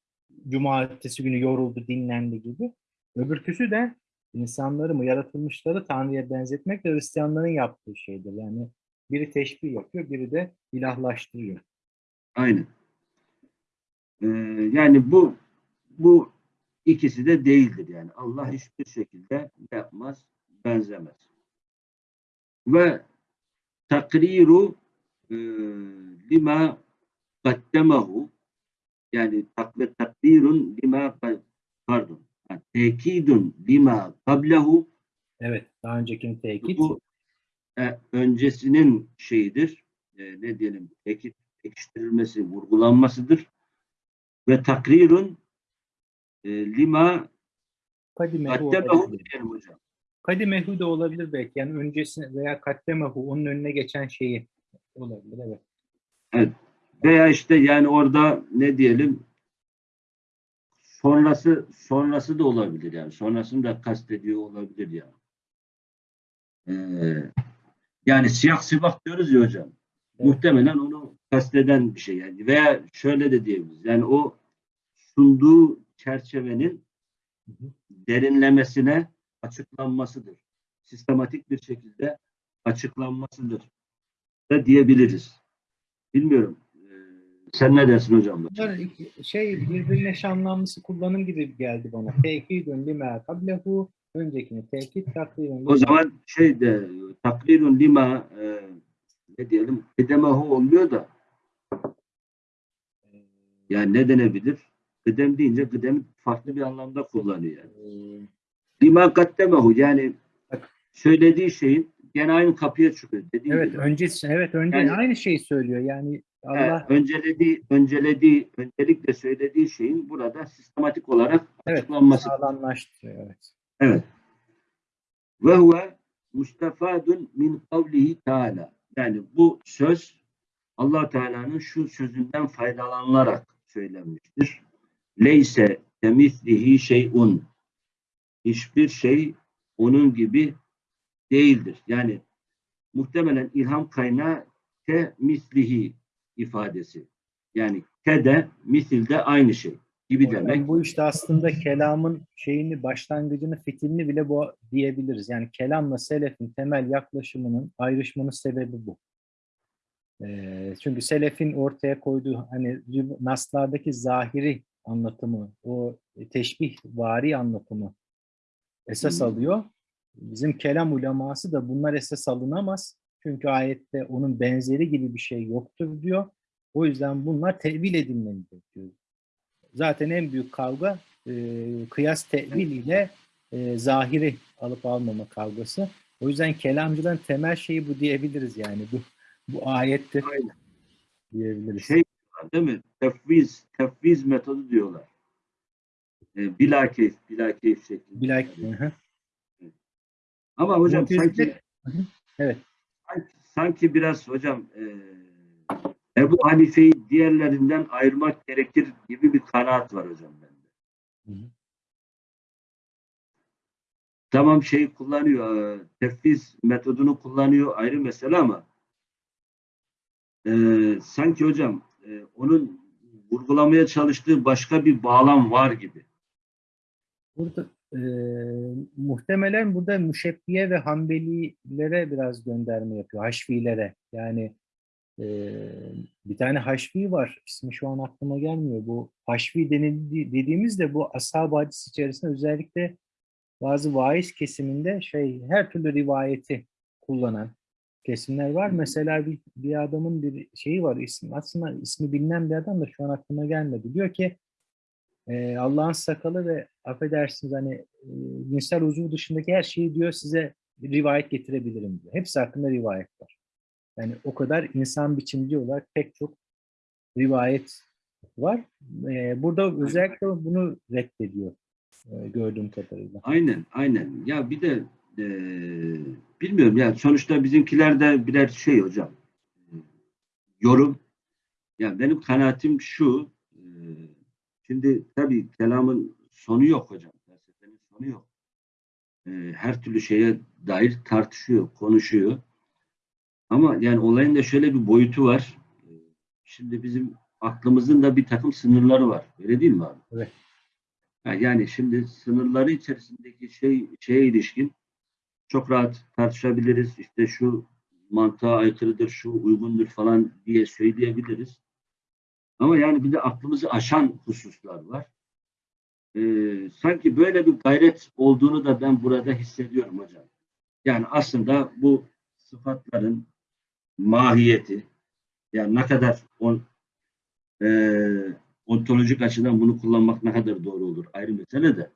cumartesi günü yoruldu, dinlendi gibi. Öbürküsü de insanları mı, yaratılmışları Tanrı'ya benzetmek de Hristiyanların yaptığı şeydir. Yani biri teşbih yapıyor, biri de ilahlaştırıyor. Aynen. Ee, yani bu bu ikisi de değildir yani. Allah hiçbir şekilde yapmaz, benzemez. Ve takriru e, lima kaddemahu yani tak ve takdirun lima pardon tekidun lima kablehu Evet, daha öncekini tekit. bu e, öncesinin şeyidir. E, ne diyelim? Tekit, pekiştirilmesi, vurgulanmasıdır. Ve takrirun e, lima Kadimehu olabilir. hocam. Kadimehu da olabilir belki. Yani öncesine veya kaddemehu onun önüne geçen şeyi olabilir. Evet. Veya işte yani orada ne diyelim sonrası sonrası da olabilir yani. Sonrasını da kastediyor olabilir yani. Ee, yani siyah sibah diyoruz ya hocam. Evet. Muhtemelen onu kasteden bir şey yani. Veya şöyle de diyebiliriz. Yani o sunduğu çerçevenin derinlemesine açıklanmasıdır. Sistematik bir şekilde açıklanmasıdır da diyebiliriz. Bilmiyorum. Ee, sen ne dersin hocam? Bunlar şey birbirine eş anlamlısı kullanım gibi geldi bana. Tekidun lima kablehu öncekini tekit takdirun O zaman şey de takrirun lima e, ne diyelim kıdemehu oluyor da yani ne denebilir? Kıdem deyince kıdem farklı bir anlamda kullanıyor yani. Lima kaddemehu yani söylediği şeyin gene aynı kapıya çıkıyor. Dediğim Evet, gibi. öncesi evet önce Yani- aynı şeyi söylüyor. Yani Allah Evet, öncelediği, öncelediği, öncelikle söylediği şeyin burada sistematik olarak Evet, açıklanması. sağlamlaştırıyor. Evet. Evet. Ve huve mustafadun min kavlihi teala. Yani bu söz allah Teala'nın şu sözünden faydalanılarak söylenmiştir. Leyse temislihi şeyun. Hiçbir şey onun gibi değildir. Yani muhtemelen ilham kaynağı te mislihi ifadesi. Yani te de misil de aynı şey gibi Hocam demek. Bu işte aslında kelamın şeyini, başlangıcını, fitilini bile bu diyebiliriz. Yani kelamla selefin temel yaklaşımının ayrışmanın sebebi bu. Ee, çünkü selefin ortaya koyduğu hani naslardaki zahiri anlatımı, o teşbih vari anlatımı esas Hmm. alıyor. Bizim kelam uleması da bunlar esas alınamaz. Çünkü ayette onun benzeri gibi bir şey yoktur diyor. O yüzden bunlar tevil edilmelidir diyor. Zaten en büyük kavga e, kıyas tevil ile e, zahiri alıp almama kavgası. O yüzden kelamcıların temel şeyi bu diyebiliriz yani. Bu bu ayettir Aynen. diyebiliriz. Şey değil mi? Tefviz, tefviz metodu diyorlar. E, bilakeyf, bilakeyf şeklinde. Bilak, Hı hı. Ama hocam Mu'tezile- sanki. Evet. sanki, sanki biraz hocam e, Ebu Hanife'yi diğerlerinden ayırmak gerekir gibi bir kanaat var hocam bende. Hı hı. Tamam şey kullanıyor, e, tefviz metodunu kullanıyor ayrı mesele ama e, sanki hocam e, onun vurgulamaya çalıştığı başka bir bağlam var gibi. Burada e, muhtemelen burada müşebbiye ve hanbelilere biraz gönderme yapıyor. Haşvilere. Yani e, bir tane haşvi var. İsmi şu an aklıma gelmiyor. Bu haşvi denildi, dediğimizde bu ashab içerisinde özellikle bazı vaiz kesiminde şey her türlü rivayeti kullanan kesimler var. Mesela bir, bir adamın bir şeyi var. Ismi, aslında ismi bilinen bir adam da şu an aklıma gelmedi. Diyor ki e, Allah'ın sakalı ve affedersiniz hani e, cinsel uzuv dışındaki her şeyi diyor size rivayet getirebilirim diyor. Hepsi hakkında rivayet var. Yani o kadar insan biçimci olarak pek çok rivayet var. E, burada özellikle bunu reddediyor e, gördüğüm kadarıyla. Aynen, aynen. Ya bir de e, bilmiyorum ya sonuçta bizimkiler de birer şey hocam. e, yorum. Ya benim kanaatim şu. e, şimdi tabii kelamın sonu yok hocam. Felsefenin sonu yok. E, her türlü şeye dair tartışıyor, konuşuyor. Ama yani olayın da şöyle bir boyutu var. E, Şimdi bizim aklımızın da bir takım sınırları var. Öyle değil mi abi? Evet. Yani şimdi sınırları içerisindeki şey şeye ilişkin çok rahat tartışabiliriz. İşte şu mantığa aykırıdır, şu uygundur falan diye söyleyebiliriz. Ama yani bir de aklımızı aşan hususlar var. Ee, sanki böyle bir gayret olduğunu da ben burada hissediyorum hocam. Yani aslında bu sıfatların mahiyeti, yani ne kadar on, eee ontolojik açıdan bunu kullanmak ne kadar doğru olur ayrı mesele de.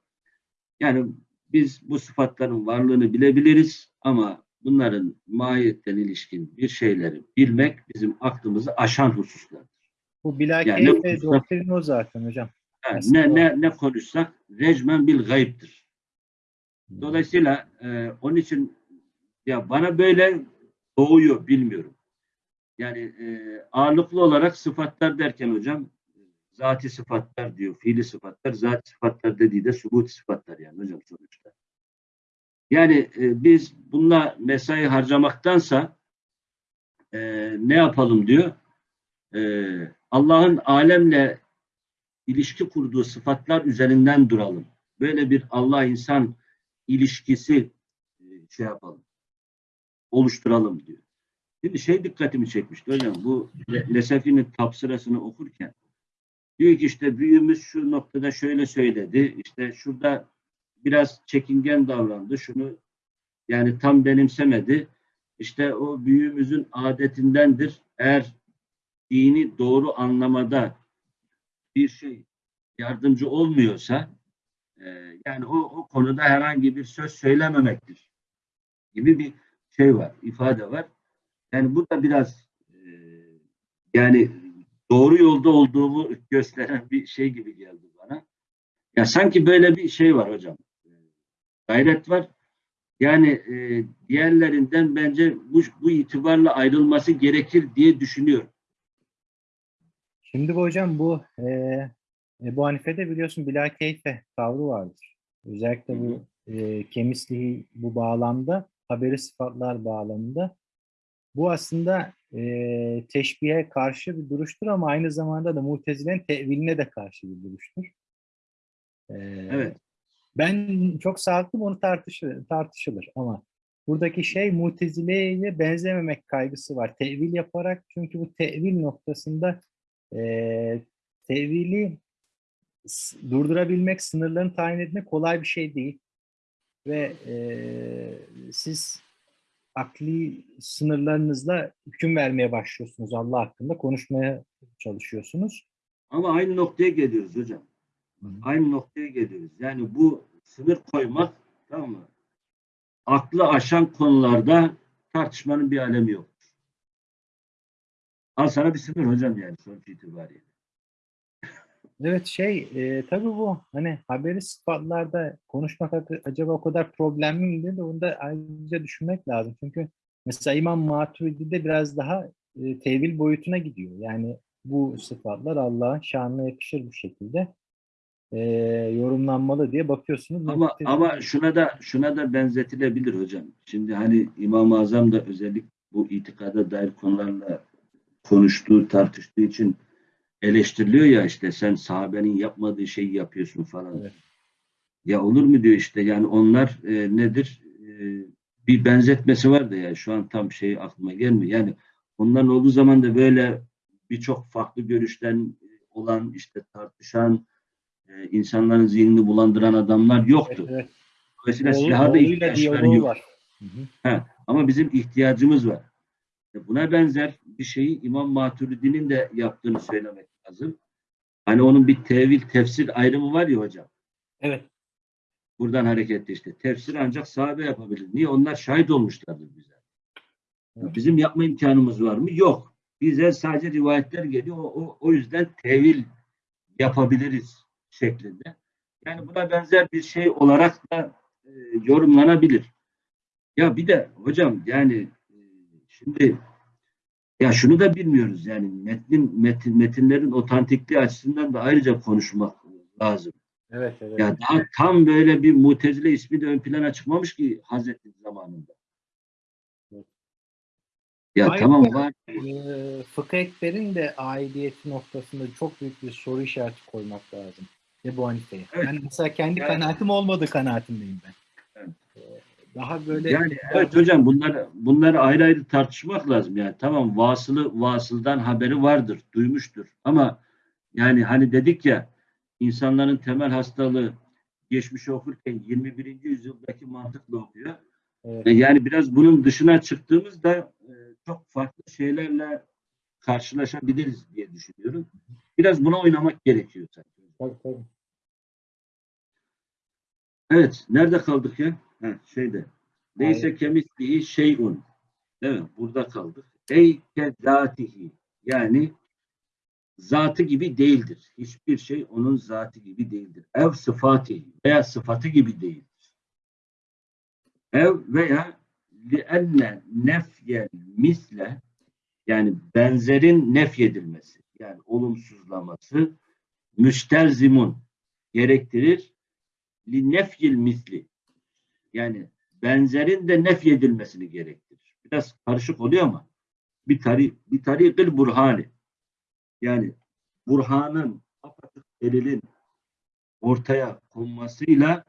Yani biz bu sıfatların varlığını bilebiliriz ama bunların mahiyetten ilişkin bir şeyleri bilmek bizim aklımızı aşan hususlar. Bu bilakis Yani konuşsak- doktrin o zaten hocam. Yani ne, ne, ne konuşsak recmen bil gayiptir. Dolayısıyla e, onun için ya bana böyle doğuyor bilmiyorum. Yani e, ağırlıklı olarak sıfatlar derken hocam zati sıfatlar diyor, fiili sıfatlar, zati sıfatlar dediği de subuti sıfatlar yani hocam sonuçta. Yani e, biz bununla mesai harcamaktansa e, ne yapalım diyor. E, Allah'ın alemle ilişki kurduğu sıfatlar üzerinden duralım. Böyle bir Allah-insan ilişkisi e, şey yapalım, oluşturalım diyor. Şimdi şey dikkatimi çekmişti hocam, bu Le- Lesefi'nin tafsirasını okurken diyor ki işte büyüğümüz şu noktada şöyle söyledi, işte şurada biraz çekingen davrandı, şunu yani tam benimsemedi. İşte o büyüğümüzün adetindendir. Eğer dini doğru anlamada bir şey yardımcı olmuyorsa e, yani o, o konuda herhangi bir söz söylememektir gibi bir şey var, ifade var. Yani bu da biraz e, yani doğru yolda olduğumu gösteren bir şey gibi geldi bana. Ya sanki böyle bir şey var hocam. E, Gayret var. Yani e, diğerlerinden bence bu, bu itibarla ayrılması gerekir diye düşünüyorum. Şimdi bu hocam bu e, Ebu Hanife'de biliyorsun bila keyfe tavrı vardır. Özellikle bu e, kemisliği bu bağlamda haberi sıfatlar bağlamında bu aslında e, teşbihe karşı bir duruştur ama aynı zamanda da mutezilerin teviline de karşı bir duruştur. E, Evet. Ben çok sağlıklı bunu tartışılır, tartışılır ama buradaki şey mutezileye benzememek kaygısı var. Tevil yaparak çünkü bu tevil noktasında e, tevili durdurabilmek, sınırlarını tayin etmek kolay bir şey değil. Ve e, siz akli sınırlarınızla hüküm vermeye başlıyorsunuz Allah hakkında, konuşmaya çalışıyorsunuz. Ama aynı noktaya geliyoruz hocam. Aynı noktaya geliyoruz. Yani bu sınır koymak tamam mı? Aklı aşan konularda tartışmanın bir alemi yok. Al sana bir sınır hocam yani sonuç itibariyle. Evet şey e, tabii bu hani haberi sıfatlarda konuşmak acaba o kadar problemli mi diye de onu da ayrıca düşünmek lazım. Çünkü mesela İmam Maturidi'de biraz daha e, tevil boyutuna gidiyor. Yani bu sıfatlar Allah'ın şanına yakışır bu şekilde e, yorumlanmalı diye bakıyorsunuz. Ama Mu'tezile- ama şuna da şuna da benzetilebilir hocam. Şimdi hani İmam-ı Azam da özellikle bu itikada dair konularla konuştuğu, tartıştığı için eleştiriliyor ya işte sen sahabenin yapmadığı şeyi yapıyorsun falan. Evet. Ya olur mu diyor işte yani onlar e, nedir? E, bir benzetmesi var da ya şu an tam şey aklıma gelmiyor. Yani onların olduğu zaman da böyle birçok farklı görüşten olan işte tartışan e, insanların zihnini bulandıran adamlar yoktu. Evet. Dolayısıyla Oğlu- silaha da ihtiyaçları yok. var. Hı hı. Ama bizim ihtiyacımız var. E, Buna benzer bir şeyi İmam Maturidi'nin de yaptığını söylemek lazım. Hani onun bir tevil, tefsir ayrımı var ya hocam. Evet. Buradan hareketle işte. Tefsir ancak sahabe yapabilir. Niye? Onlar şahit olmuşlardır bize. Evet. Bizim yapma imkanımız var mı? Yok. Bize sadece rivayetler geliyor. O, o, o yüzden tevil yapabiliriz şeklinde. Yani buna benzer bir şey olarak da e, yorumlanabilir. Ya bir de hocam yani e, şimdi ya şunu da bilmiyoruz yani metnin metin, metinlerin otantikliği açısından da ayrıca konuşmak lazım. Evet, evet. Ya daha tam böyle bir mutezile ismi de ön plana çıkmamış ki Hazreti zamanında. Evet. Ya Ayrıca- tamam var. Ee, fıkıh ekberin de aidiyeti noktasında çok büyük bir soru işareti koymak lazım. Ebu Hanife'ye. Evet. Ben mesela kendi Yani- kanaatim olmadığı kanaatindeyim ben. Evet. Daha böyle Yani evet hocam bunları bunları ayrı ayrı tartışmak lazım. Yani tamam vasılı vasıldan haberi vardır, duymuştur. Ama yani hani dedik ya insanların temel hastalığı geçmiş okurken 21. yüzyıldaki mantıkla okuyor. Evet. E, Yani biraz bunun dışına çıktığımızda e, çok farklı şeylerle karşılaşabiliriz diye düşünüyorum. Biraz buna oynamak gerekiyor sanki. Tabii, tabii. Evet, nerede kaldık ya? Ha, şeyde. Neyse kemisliği şeyun. Değil mi? Burada kaldık. Ey kezatihi. Yani zatı gibi değildir. Hiçbir şey onun zatı gibi değildir. Ev sıfatı veya sıfatı gibi değildir. Ev veya lienne nefyel misle yani benzerin nefyedilmesi yani olumsuzlaması müstelzimun gerektirir li nefyil misli yani benzerin de nefyedilmesini gerektirir. Biraz karışık oluyor ama bir tari bir tarikil burhani yani burhanın apaçık delilin ortaya konmasıyla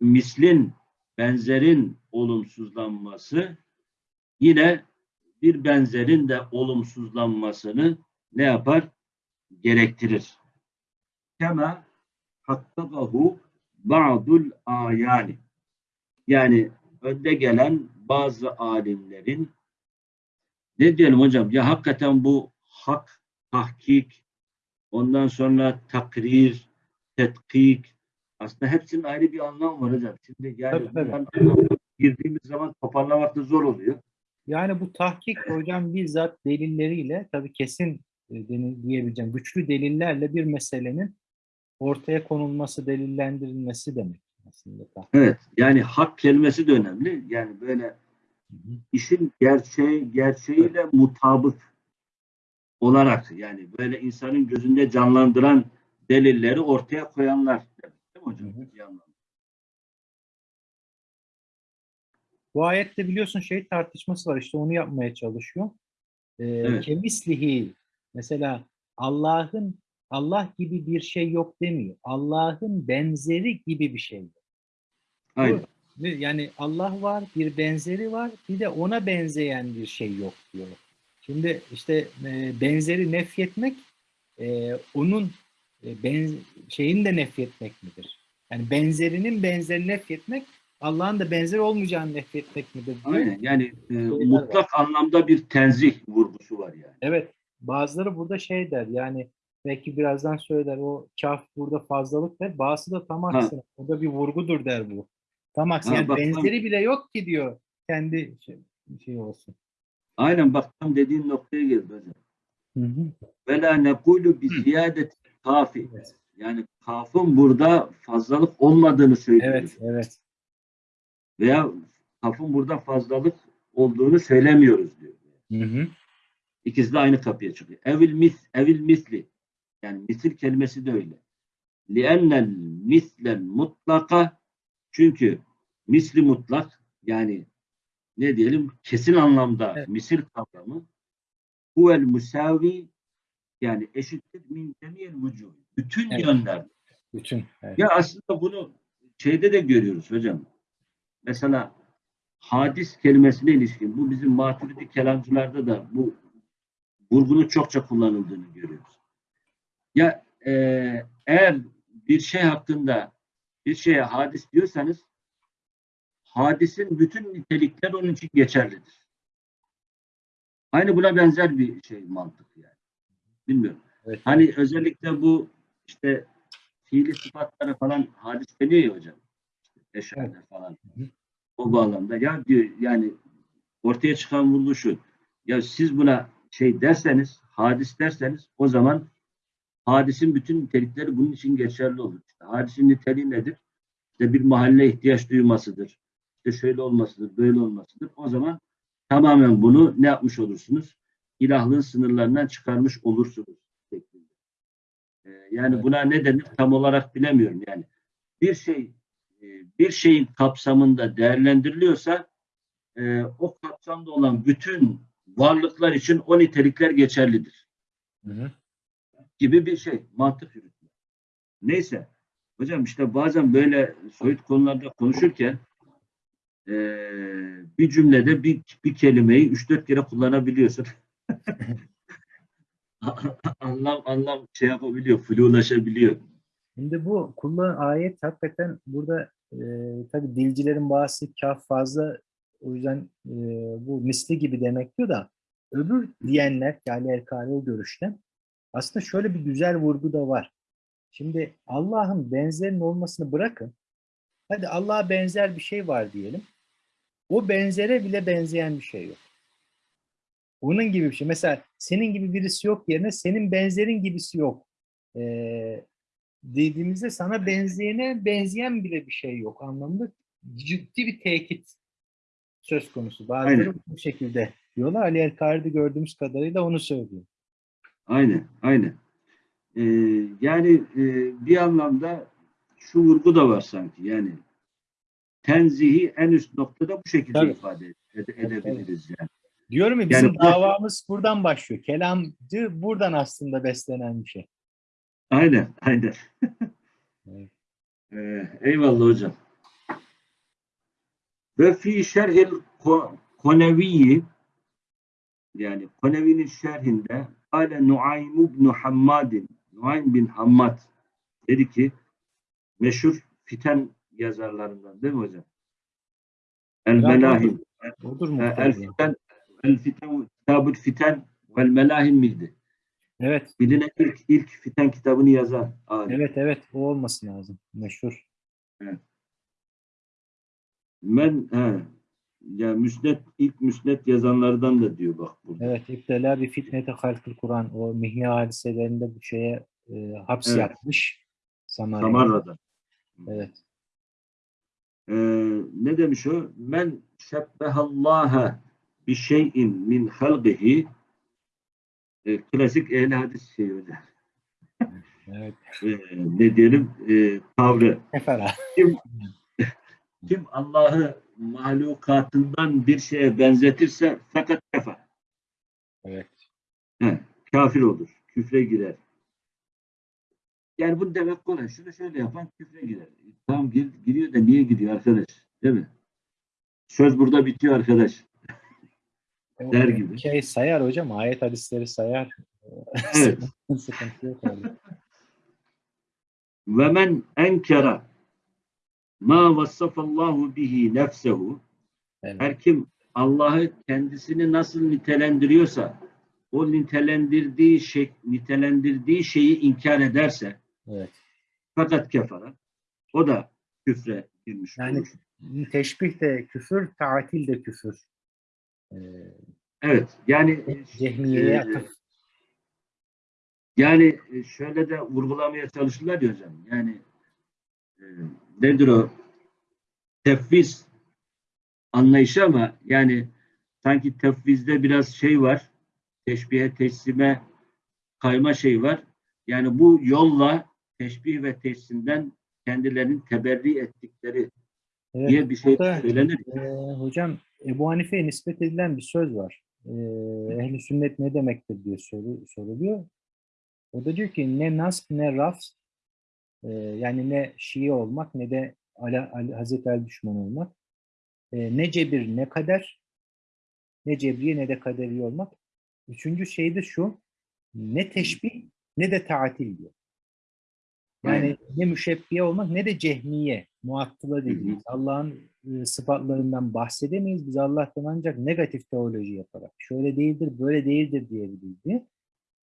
mislin benzerin olumsuzlanması yine bir benzerin de olumsuzlanmasını ne yapar? Gerektirir. Kema hakkakahu ba'dul ayani. Yani önde gelen bazı alimlerin ne diyelim hocam ya hakikaten bu hak, tahkik, ondan sonra takrir, tetkik aslında hepsinin ayrı bir anlamı var hocam. Şimdi yani Tabii, tabii. girdiğimiz zaman toparlamak da zor oluyor. Yani bu tahkik hocam bizzat delilleriyle tabii kesin e, diyebileceğim güçlü delillerle bir meselenin ortaya konulması, delillendirilmesi demek aslında. Evet. Yani hak kelimesi de önemli. Yani böyle Hı hı. işin gerçeği gerçeğiyle mutabık olarak yani böyle insanın gözünde canlandıran delilleri ortaya koyanlar demek değil mi hocam? Hı hı. Bu ayette biliyorsun şey tartışması var işte onu yapmaya çalışıyor. Ee, Evet. Kemislihi mesela Allah'ın Allah gibi bir şey yok demiyor. Allah'ın benzeri gibi bir şey yok. Aynen. Yani Allah var, bir benzeri var, bir de ona benzeyen bir şey yok diyor. Şimdi işte e, benzeri nefyetmek e, onun e, ben, şeyini de nefyetmek midir? Yani benzerinin benzerini nefyetmek Allah'ın da benzeri olmayacağını nefyetmek midir diyor. Aynen. Yani e, var. mutlak anlamda bir tenzih vurgusu var yani. Evet, bazıları burada şey der yani belki birazdan söyler o kaf burada fazlalık der. Bazısı da tam aksine. Burada bir vurgudur der bu. Tam aksine. Yani bak, benzeri bile yok ki diyor. Kendi şey, şey olsun. Aynen bak tam dediğin noktaya geldi hocam. Hı hı. Ve la nekulu bi ziyadeti kafi. Evet. Yani kafın burada fazlalık olmadığını söylüyoruz. Evet, evet. Veya kafın burada fazlalık olduğunu söylemiyoruz diyor. Hı hı. İkisi de aynı kapıya çıkıyor. Evil mis, evil misli. Yani misil kelimesi de öyle. Li'ennel mislen mutlaka çünkü misli mutlak yani ne diyelim kesin anlamda Evet. misil kavramı huvel musavi yani eşittir min cemiyel vücuh. Bütün Evet. yönler. Bütün. Evet. Ya aslında bunu şeyde de görüyoruz hocam. Mesela hadis kelimesine ilişkin bu bizim maturidi kelamcılarda da bu vurgunun çokça kullanıldığını görüyoruz. Ya e, eğer bir şey hakkında bir şeye hadis diyorsanız hadisin bütün nitelikler onun için geçerlidir. Aynı buna benzer bir şey mantık yani. Bilmiyorum. Evet. Hani özellikle bu işte fiili sıfatlara falan hadis deniyor ya hocam. İşte eşarlar falan. Hı hı. O bağlamda ya diyor yani ortaya çıkan vurgu şu. Ya siz buna şey derseniz, hadis derseniz o zaman hadisin bütün nitelikleri bunun için geçerli olur. İşte hadisin niteliği nedir? İşte bir mahalle ihtiyaç duymasıdır. İşte şöyle olmasıdır, böyle olmasıdır. O zaman tamamen bunu ne yapmış olursunuz? İlahlığın sınırlarından çıkarmış olursunuz. şeklinde. Ee, yani Evet. buna ne denir tam olarak bilemiyorum. Yani bir şey e, bir şeyin kapsamında değerlendiriliyorsa e, o kapsamda olan bütün varlıklar için o nitelikler geçerlidir Hı hı. gibi bir şey. Mantık yürütme. Neyse. Hocam işte bazen böyle soyut konularda konuşurken eee, bir cümlede bir, bir kelimeyi 3-4 kere kullanabiliyorsun. anlam anlam şey yapabiliyor, flulaşabiliyor. Şimdi bu kullan ayet hakikaten burada e, tabii dilcilerin bazısı kaf fazla o yüzden e, bu misli gibi demek diyor da öbür diyenler yani Erkari o görüşte aslında şöyle bir güzel vurgu da var. Şimdi Allah'ın benzerinin olmasını bırakın. Hadi Allah'a benzer bir şey var diyelim. O benzere bile benzeyen bir şey yok. Onun gibi bir şey. Mesela senin gibi birisi yok yerine senin benzerin gibisi yok. Ee, dediğimizde sana benzeyene benzeyen bile bir şey yok anlamında ciddi bir tekit söz konusu. Bazıları bu şekilde diyorlar. Ali Elkari'de gördüğümüz kadarıyla onu söylüyor. Aynen, aynen. Ee, yani e, bir anlamda şu vurgu da var sanki. Yani tenzihi en üst noktada bu şekilde Tabii. ifade ede- edebiliriz yani. Diyorum ya Yani bizim bu- davamız buradan başlıyor. Kelamcı buradan aslında beslenen bir şey. Aynen, aynen. Evet. Ee, eyvallah hocam. Ve fi şerhil ko- Koneviyi yani Konevi'nin şerhinde Ale Nuaym ibn Hammadin Nuaym bin Hammad dedi ki meşhur fiten yazarlarından değil mi hocam? El Melahim. Odur mu? El Fiten El Fiten Kitabul Fiten vel Melahim miydi? Evet, Bilinen ilk, ilk fiten kitabını yazan alim. evet, evet. O olması lazım. Meşhur. Men he, ya müsnet ilk müsnet yazanlardan da diyor bak burada. Evet, İptela bir fitnete halkıl Kur'an. O mihni hadiselerinde bu şeye e, haps Evet. yapmış. Samara'ya. Samarra'da. Evet. Ee, ne demiş o? Men şebbehallaha bi şeyin min halqihi e, klasik ehli hadis şeyi hocam. Evet. Ee, ne diyelim? E, tavrı. Kefera. Kim Allah'ı mahlukatından bir şeye benzetirse fakat kefa. Evet. He, kafir olur. Küfre girer. Yani bunu demek kolay. Şunu şöyle yapan küfre girer. Tamam gir, giriyor da niye giriyor arkadaş? Değil mi? Söz burada bitiyor arkadaş. Der gibi. Şey sayar hocam. Ayet hadisleri sayar. Evet. Sıkıntı yok orada. Ve men enkera ma vassafallahu bihi nefsehu Evet. her kim Allah'ı kendisini nasıl nitelendiriyorsa o nitelendirdiği şey nitelendirdiği şeyi inkar ederse evet. fakat kefara o da küfre girmiş Yani- olur. Teşbih de küfür, tatil de küfür. Ee, Evet. Yani Cehmiye'ye e. Yani e, şöyle de vurgulamaya çalışırlar ya hocam. Yani e, nedir o? Tefviz anlayışı ama yani sanki tefvizde biraz şey var. Teşbihe, teslime kayma şey var. Yani bu yolla teşbih ve teslimden kendilerini teberri ettikleri Evet. diye bir şey söylenir. Ee, hocam Ebu Hanife'ye nispet edilen bir söz var. Ee, Ehli sünnet ne demektir diye soru, soruluyor. O da diyor ki ne nasb ne raf e, yani ne Şii olmak ne de Ali, Ali, Hazreti Ali düşmanı olmak. E, ne cebir ne kader. Ne cebriye ne de kaderi olmak. Üçüncü şey de şu. Ne teşbih ne de tatil diyor. Yani ne müşebbiye olmak ne de cehmiye, muattıla dediğimiz Allah'ın e, sıfatlarından bahsedemeyiz. Biz Allah'tan ancak negatif teoloji yaparak şöyle değildir, böyle değildir diyebiliriz diye.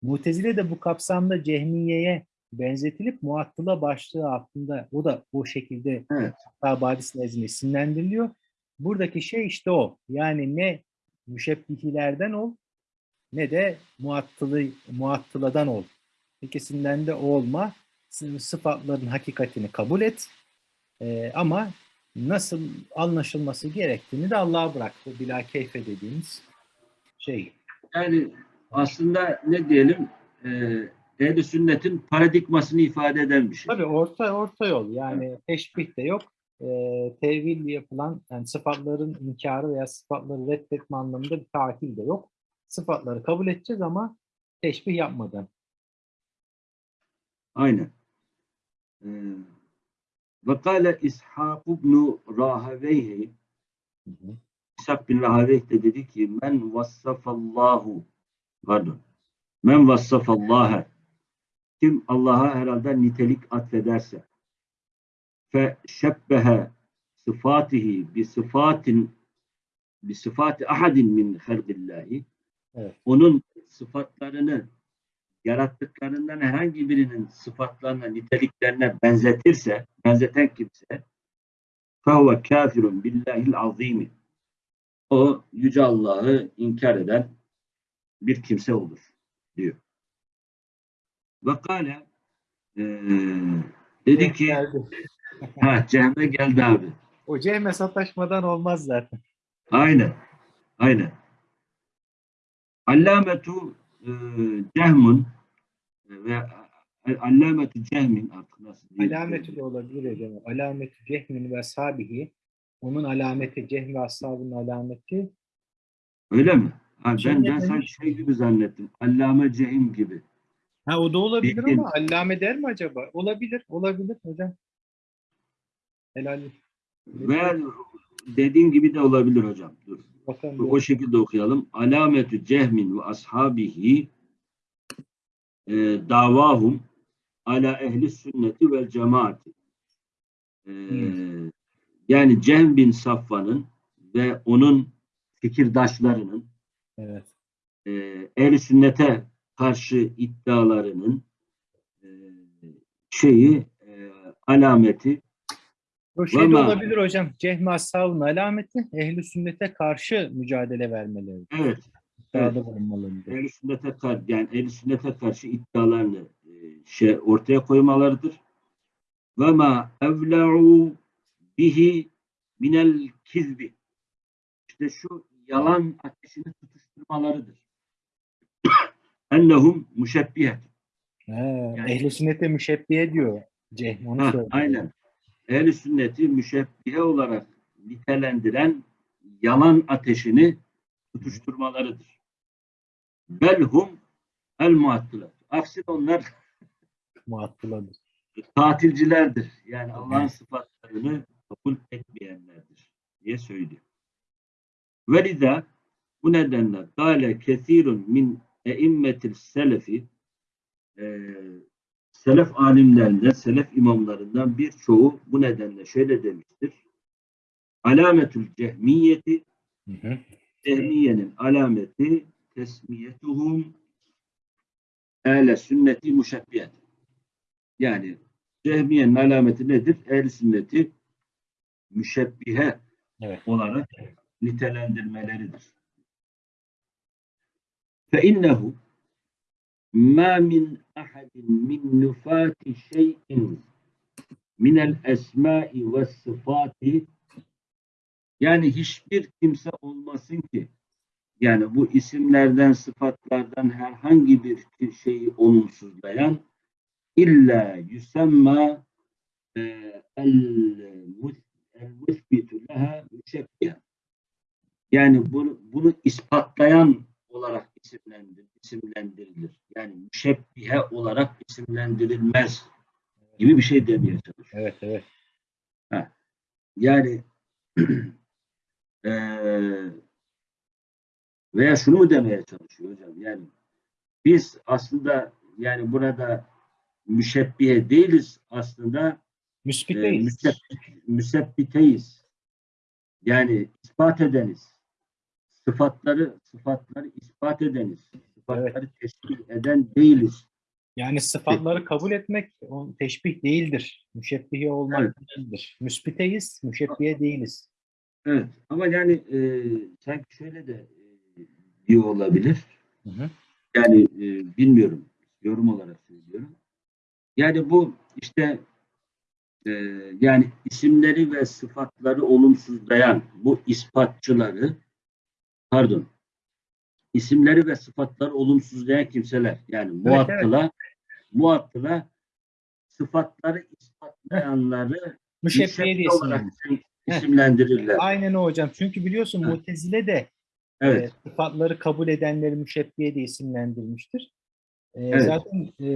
Mutezile de bu kapsamda cehmiyeye benzetilip muattıla başlığı altında o da o şekilde Evet. hatta Badis nezdinde isimlendiriliyor. Buradaki şey işte o. Yani ne müşebbihilerden ol ne de muattılı, muattıladan ol. İkisinden de olma. Sıfatların hakikatini kabul et. Ee, ama nasıl anlaşılması gerektiğini de Allah'a bırak. Bu bila keyfe dediğimiz şey. Yani aslında ne diyelim e, ehl sünnetin paradigmasını ifade eden bir şey. Tabii orta orta yol. Yani teşbih de yok. Ee, tevil yapılan yani sıfatların inkarı veya sıfatları reddetme anlamında bir tatil de yok. Sıfatları kabul edeceğiz ama teşbih yapmadan. Aynen. Ee, ve kâle İshak ibn Rahaveyhi. İshak bin Rahaveyh de dedi ki men vassafallahu. Pardon. Men vassafallaha kim Allah'a herhalde nitelik atfederse. Fe şebbehe sıfatihi bi sıfatin bi sıfati ahadin min halqillahi Evet. onun sıfatlarını yarattıklarından herhangi birinin sıfatlarına, niteliklerine benzetirse, benzeten kimse فَهُوَ kafirun billahil azimi o Yüce Allah'ı inkar eden bir kimse olur diyor. Ve kâle eee, dedi ki Geldi. ha cehme geldi abi. O cehme sataşmadan olmaz zaten. Aynen. Aynen. Allametu e, Cehmun ve Allametu Cehmin artık nasıl diyeyim? Alameti de olabilir hocam. Alameti cehmin ve sabihi. Onun alameti cehm ve ashabının alameti Öyle mi? Ha, ben, ben sanki şey gibi zannettim. Allame Cehim gibi. Ha o da olabilir Bilgin. ama allame der mi acaba? Olabilir, olabilir hocam. Helal. Ve dediğin gibi de olabilir hocam. Dur. Bakalım. O şekilde okuyalım. Alametü Cehmin ve ashabihi e, davahum ala ehli sünneti vel cemaati. E, yani Cehm bin Safvan'ın ve onun fikirdaşlarının Evet. e, ehli sünnete karşı iddialarının e, şeyi e, alameti O de Valla- olabilir hocam. Cehmi ashabının alameti ehli sünnete karşı mücadele vermeleri. evet İddiada bulunmaları. ehl sünnete karşı yani ehl sünnete karşı iddialarını e, şey ortaya koymalarıdır. Ve ma evla'u bihi minel kizbi. İşte şu yalan ateşini tutuşturmalarıdır. Ennehum müşebbihet. He, ehli sünnete müşebbiye diyor. Cehm onu Ha, söylüyor. aynen. Ehl sünneti müşebbihe olarak nitelendiren yalan ateşini tutuşturmalarıdır. Belhum el muattılat. Aksine onlar Muattıladır. tatilcilerdir. Yani Allah'ın sıfatlarını kabul etmeyenlerdir diye söylüyor. Velida bu nedenle gale kesirun min eimmetil selefi e, selef alimlerinden, selef imamlarından birçoğu bu nedenle şöyle demiştir. Alametül cehmiyeti. Cehmiye'nin alameti tesmiyetuhum ehle sünneti müşebbiyet. Yani Cehmiye'nin alameti nedir? Ehl sünneti müşebbihe Evet. olarak nitelendirmeleridir. Fe innehu min ahadin min nufati şeyin minel esmai ve sıfati yani hiçbir kimse olmasın ki yani bu isimlerden, sıfatlardan herhangi bir şeyi olumsuzlayan illa yusemma e, el-musbitu leha müşebbiha. Yani bunu, bunu ispatlayan olarak isimlendir, isimlendirilir. Yani müşebbihe olarak isimlendirilmez gibi bir şey demeye çalışıyor. Evet, evet. Yani eee veya şunu mu demeye çalışıyor hocam? Yani biz aslında yani burada müşebbihe değiliz aslında e, Müspiteyiz. müseb- müsebbiteyiz. Yani ispat edeniz. Sıfatları sıfatları ispat edeniz. Sıfatları teşkil eden değiliz. Yani sıfatları kabul etmek o teşbih değildir. Müşebbihe olmak Evet. değildir. Müspiteyiz, müşebbihe değiliz. Evet. Ama yani e, sanki şöyle de e, diyor olabilir. Hı hı. Yani e, bilmiyorum. Yorum olarak söylüyorum. Yani bu işte e, yani isimleri ve sıfatları olumsuzlayan bu ispatçıları pardon isimleri ve sıfatları olumsuzlayan kimseler yani muattıla muattıla sıfatları ispatlayanları müşebbihe olarak isimlendirirler. Aynen o hocam. Çünkü biliyorsun Evet. Mutezile de Evet. e, sıfatları kabul edenleri müşebbihe diye isimlendirmiştir. E, Evet. Zaten e,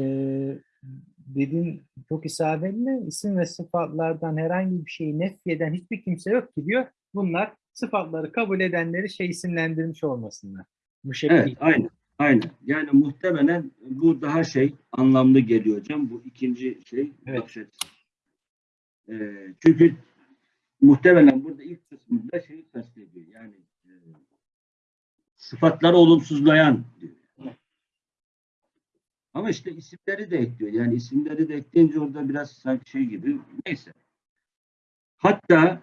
dediğin çok isabetli isim ve sıfatlardan herhangi bir şeyi nefyeden hiçbir kimse yok ki diyor. Bunlar sıfatları kabul edenleri şey isimlendirmiş olmasınlar. Müşebbih. Evet, aynen. Aynen. Yani muhtemelen bu daha şey anlamlı geliyor hocam. Bu ikinci şey Evet. bakış açısı. Ee, çünkü muhtemelen burada ilk kısmında şeyi kastediyor. Yani e, sıfatları olumsuzlayan diyor. Ama işte isimleri de ekliyor. Yani isimleri de ekleyince orada biraz sanki şey gibi. Neyse. Hatta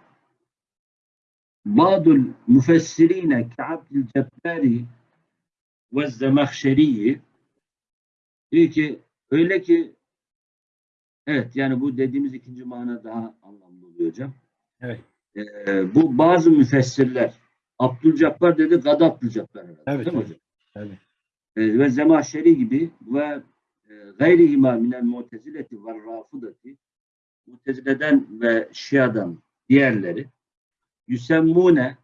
Ba'dul müfessirine Ka'bdil Cebbari ve Zemahşeri'yi diyor ki öyle ki evet yani bu dediğimiz ikinci mana daha anlamlı oluyor hocam. Evet. Ee, bu bazı müfessirler Abdülcabbar dedi Gad Abdülcabbar herhalde. Evet, değil mi evet. hocam? Tabii. Ee, ve Zemahşeri gibi ve e, gayrihima minel mutezileti ve rafıdati mutezileden ve şiadan diğerleri yüsemmune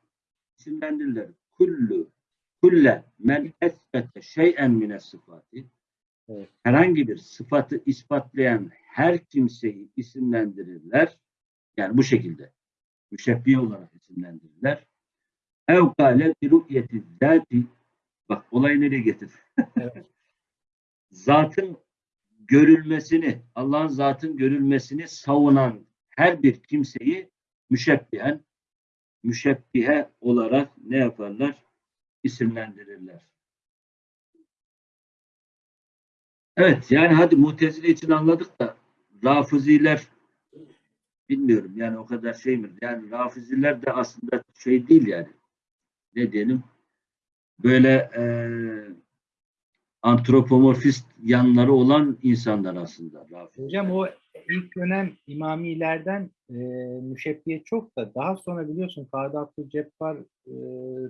isimlendirirler. Kullu kulle men esbete şeyen mine sıfatı Evet. herhangi bir sıfatı ispatlayan her kimseyi isimlendirirler. Yani bu şekilde müşebbihe olarak isimlendirirler. Ev kâle bi ru'yeti zâti bak olayı nereye getir. Evet. zatın görülmesini, Allah'ın zatın görülmesini savunan her bir kimseyi müşebbihen, müşebbihe olarak ne yaparlar? İsimlendirirler. Evet, yani hadi Mutezile için anladık da Rafiziler bilmiyorum yani o kadar şey mi? Yani Rafiziler de aslında şey değil yani. Ne diyelim? Böyle eee antropomorfist yanları olan insanlar aslında. Rafiziler. Hocam o ilk dönem imamilerden e, müşebbiye çok da daha sonra biliyorsun Kadı Abdülcebbar e,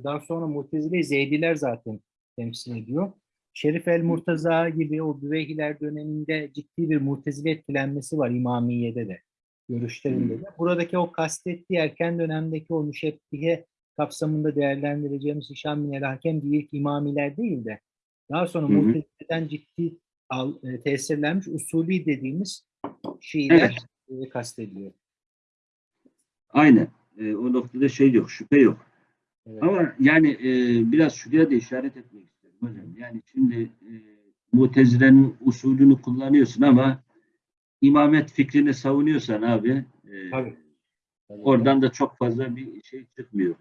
daha sonra Mutezile Zeydiler zaten temsil ediyor. Şerif el Murtaza gibi o Büveyhiler döneminde ciddi bir Mutezile etkilenmesi var İmamiye'de de görüşlerinde de. Buradaki o kastettiği erken dönemdeki o müşebbihe kapsamında değerlendireceğimiz Hişam bin el Hakem ilk imamiler değil de daha sonra. Mutezile'den ciddi al, e, tesirlenmiş usulü dediğimiz Şiiler e, kastediliyor. Aynen. Ee, o noktada şey yok, şüphe yok. Evet. Ama yani e, biraz şuraya da işaret etmek istedim hocam. Yani şimdi e, Mutezile'nin usulünü kullanıyorsun ama imamet fikrini savunuyorsan abi e, Tabii. Tabii. oradan da çok fazla bir şey çıkmıyor.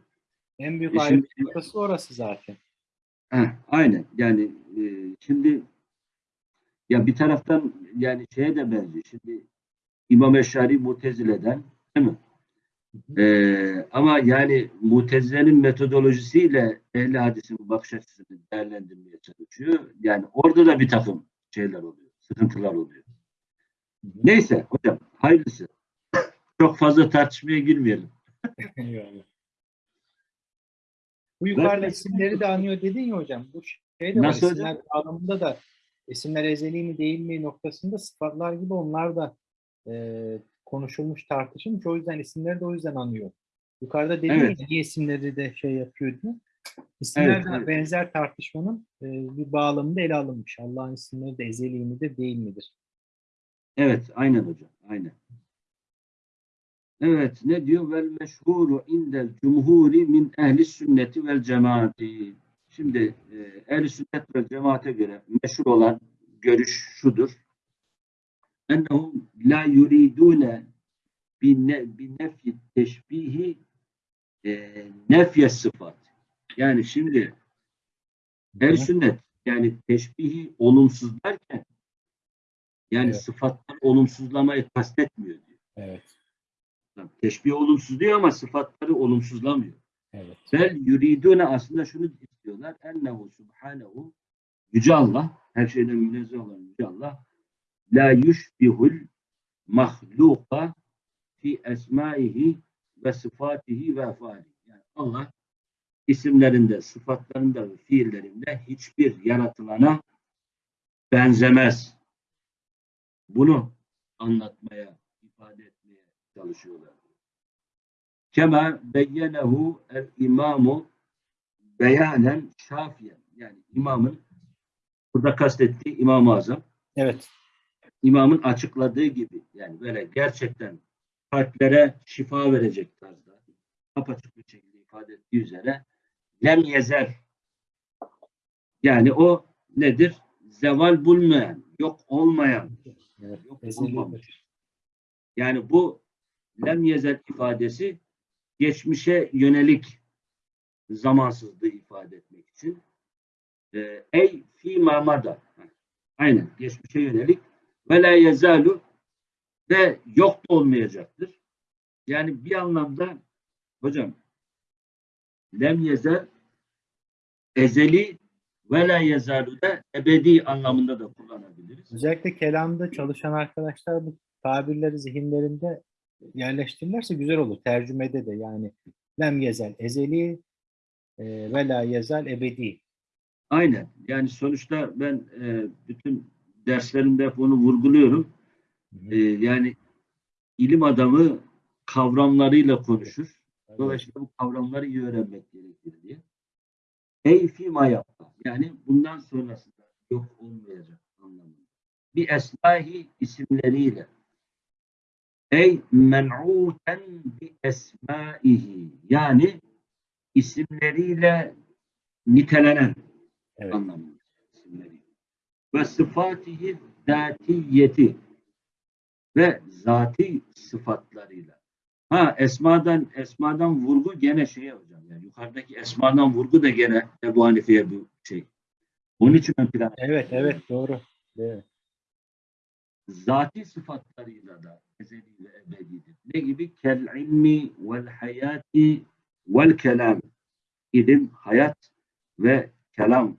en büyük E noktası orası zaten. Heh, aynen. Yani e, şimdi ya bir taraftan yani şeye de benziyor. Şimdi İmam Eşari Mutezile'den değil mi? Hı E, ama yani Mutezile'nin metodolojisiyle ehli hadisin bakış açısını değerlendirmeye çalışıyor. Yani orada da bir takım şeyler oluyor. Sıkıntılar oluyor. Neyse hocam hayırlısı. Çok fazla tartışmaya girmeyelim. Bu yukarıda isimleri de anıyor dedin ya hocam. Bu şey de var. Nasıl isimler anlamında da isimler ezeli mi değil mi noktasında sıfatlar gibi onlar da e, konuşulmuş, tartışılmış. O yüzden isimleri de o yüzden anıyor. Yukarıda dedin Evet. niye isimleri de şey yapıyor diye. İsimler Evet, evet. benzer tartışmanın e, bir bağlamında ele alınmış. Allah'ın isimleri de ezeli midir değil midir? Evet, aynen hocam. Aynen. Evet, ne diyor? Vel meşhuru indel cumhuri min ehli sünneti vel cemaati. Şimdi e, ehli sünnet ve cemaate göre meşhur olan görüş şudur. Ennehum la yuridune bi nefyi teşbihi e, nefye sıfat. Yani şimdi ehli sünnet yani teşbihi olumsuzlarken yani Evet. sıfatlar olumsuzlamayı kastetmiyor diyor. Evet. Teşbih olumsuz diyor ama sıfatları olumsuzlamıyor. Evet. Bel yuridune aslında şunu istiyorlar. Ennehu subhanehu Yüce Allah, her şeyden münezzeh olan Yüce Allah la yushbihul mahluka fi esmaihi ve sıfatihi ve efalihi. Yani Allah isimlerinde, sıfatlarında ve fiillerinde hiçbir yaratılana benzemez. Bunu anlatmaya, ifade etmeye çalışıyorlar. Kema beyyenehu el imamu beyanen şafiyen. Yani imamın burada kastettiği İmam-ı Azam Evet. İmamın açıkladığı gibi yani böyle gerçekten kalplere şifa verecek tarzda apaçık bir şekilde ifade ettiği üzere lem yezer yani o nedir? Zeval bulmayan, yok olmayan, Evet. yok olmamış. Yani bu lem yezer ifadesi geçmişe yönelik zamansızlığı ifade etmek için e, ey fi mamada aynen geçmişe yönelik ve la yezalu ve yok da olmayacaktır. Yani bir anlamda hocam lem yezer ezeli ve la yezalu da ebedi anlamında da kullanabiliriz. Özellikle kelamda çalışan arkadaşlar bu tabirleri zihinlerinde yerleştirirlerse güzel olur. Tercümede de yani lem yezel ezeli e, ve la yezel ebedi. Aynen. Yani sonuçta ben e, bütün derslerimde hep onu vurguluyorum. E, yani ilim adamı kavramlarıyla konuşur. Dolayısıyla bu kavramları iyi öğrenmek gerekir diye. Ey fîmâ yapma. Yani bundan sonrasında yok olmayacak anlamında. Bir esmahi isimleriyle. Ey men'ûten bi esmaihi. Yani isimleriyle nitelenen Evet. anlamında. Ve sıfatihi zatiyeti ve zati sıfatlarıyla. Ha esmadan esmadan vurgu gene şeye hocam yani yukarıdaki esmadan vurgu da gene Ebu Hanife'ye bu şey. Onun için ön plana. Evet, evet doğru. Evet. Zati sıfatlarıyla da ezeli ve ebedidir. Ne gibi? Kel ilmi vel hayati vel kelam. İlim, hayat ve kelam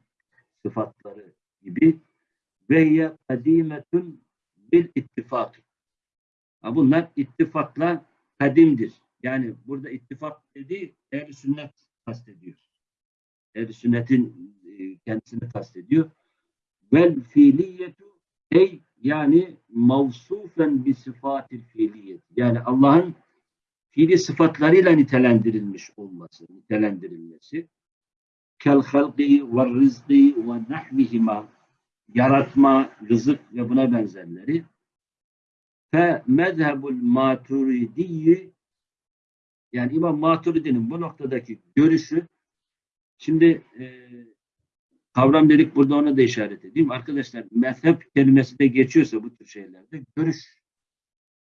sıfatları gibi ve hiye kadimetun bil ittifak. Bunlar ittifakla kadimdir. Yani burada ittifak dediği ehl sünnet kastediyor. ehl sünnetin e, kendisini kastediyor. Vel fiiliyetu ey yani mavsufen bi sıfatil fiiliyet. Yani Allah'ın fiili sıfatlarıyla nitelendirilmiş olması, nitelendirilmesi. Kel halqi ve rızqi ve nahvihima yaratma, rızık ve buna benzerleri. Fe mezhebul maturidiyyi yani İmam Maturidi'nin bu noktadaki görüşü şimdi e, kavram dedik burada ona da işaret edeyim. Arkadaşlar mezhep kelimesi de geçiyorsa bu tür şeylerde görüş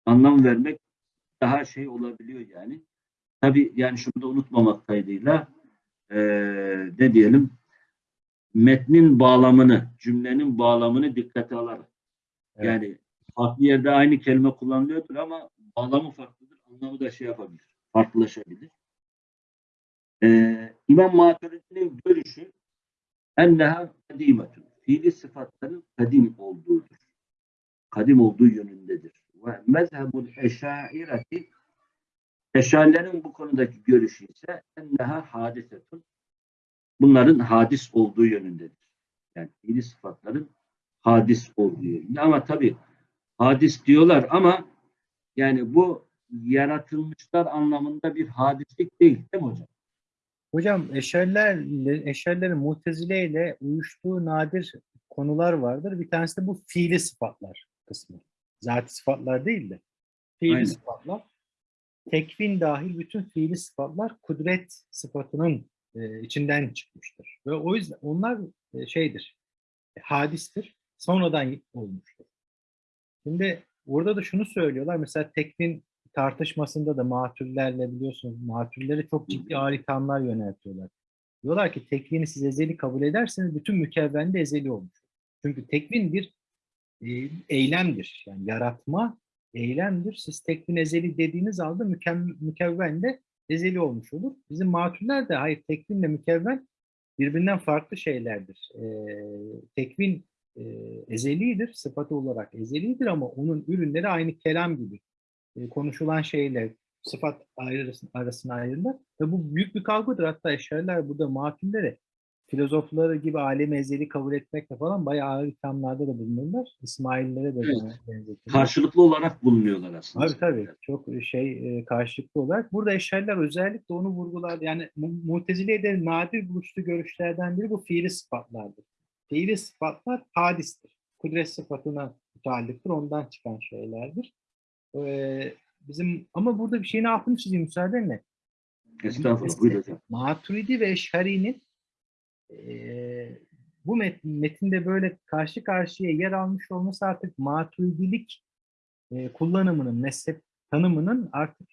anlam vermek daha şey olabiliyor yani. Tabi yani şunu da unutmamak kaydıyla e, ne diyelim metnin bağlamını, cümlenin bağlamını dikkate alarak. Evet. Yani farklı yerde aynı kelime kullanılıyordur ama bağlamı farklıdır. Anlamı da şey yapabilir. Farklılaşabilir. Ee, İmam Maturidi'nin görüşü enneha kadimetun. Fiili sıfatların kadim olduğudur. Kadim olduğu yönündedir. Ve mezhebul eşaireti Eşarilerin bu konudaki görüşü ise enneha hadisetun. Bunların hadis olduğu yönündedir. Yani fiili sıfatların hadis olduğu yönünde. Ama tabii hadis diyorlar ama yani bu yaratılmışlar anlamında bir hadislik değil değil mi hocam? Hocam eşerler, eşerlerin mutezile ile uyuştuğu nadir konular vardır. Bir tanesi de bu fiili sıfatlar kısmı. Zati sıfatlar değil de fiili Aynen. sıfatlar. Tekvin dahil bütün fiili sıfatlar kudret sıfatının e, içinden çıkmıştır. Ve o yüzden onlar e, şeydir, e, hadistir, sonradan olmuştur. Şimdi burada da şunu söylüyorlar, mesela tekvin tartışmasında da matürlerle biliyorsunuz, matürlere çok ciddi ağır ithamlar yöneltiyorlar. Diyorlar ki tekvini siz ezeli kabul ederseniz bütün mükevven de ezeli olmuş. Çünkü tekvin bir e, eylemdir. Yani yaratma eylemdir. Siz tekvin ezeli dediğiniz halde mükevven de ezeli olmuş olur. Bizim matürler de hayır tekvinle mükevven birbirinden farklı şeylerdir. E, tekvin e, ezelidir, sıfatı olarak ezelidir ama onun ürünleri aynı kelam gibi e, konuşulan şeyler sıfat ayrısına, arasına ayrılır. Ve bu büyük bir kavgadır. Hatta eşariler burada matillere filozofları gibi alemi ezeli kabul etmekle falan bayağı ağır ithamlarda da bulunurlar. İsmaillere de Evet. buna benzetirler. Karşılıklı olarak bulunuyorlar aslında. Tabii tabii. Çok şey e, karşılıklı olarak. Burada eşariler özellikle onu vurgular. Yani Mu- Mutezile'de nadir buluştuğu görüşlerden biri bu fiili sıfatlardır. Fiili sıfatlar hadistir. Kudret sıfatına müteallıktır. Ondan çıkan şeylerdir. Ee, bizim ama burada bir şeyin altını çizeyim müsaadenle. Estağfurullah. Buyur hocam. Maturidi ve Eşhari'nin bu met- metinde böyle karşı karşıya yer almış olması artık maturidilik kullanımının, mezhep tanımının artık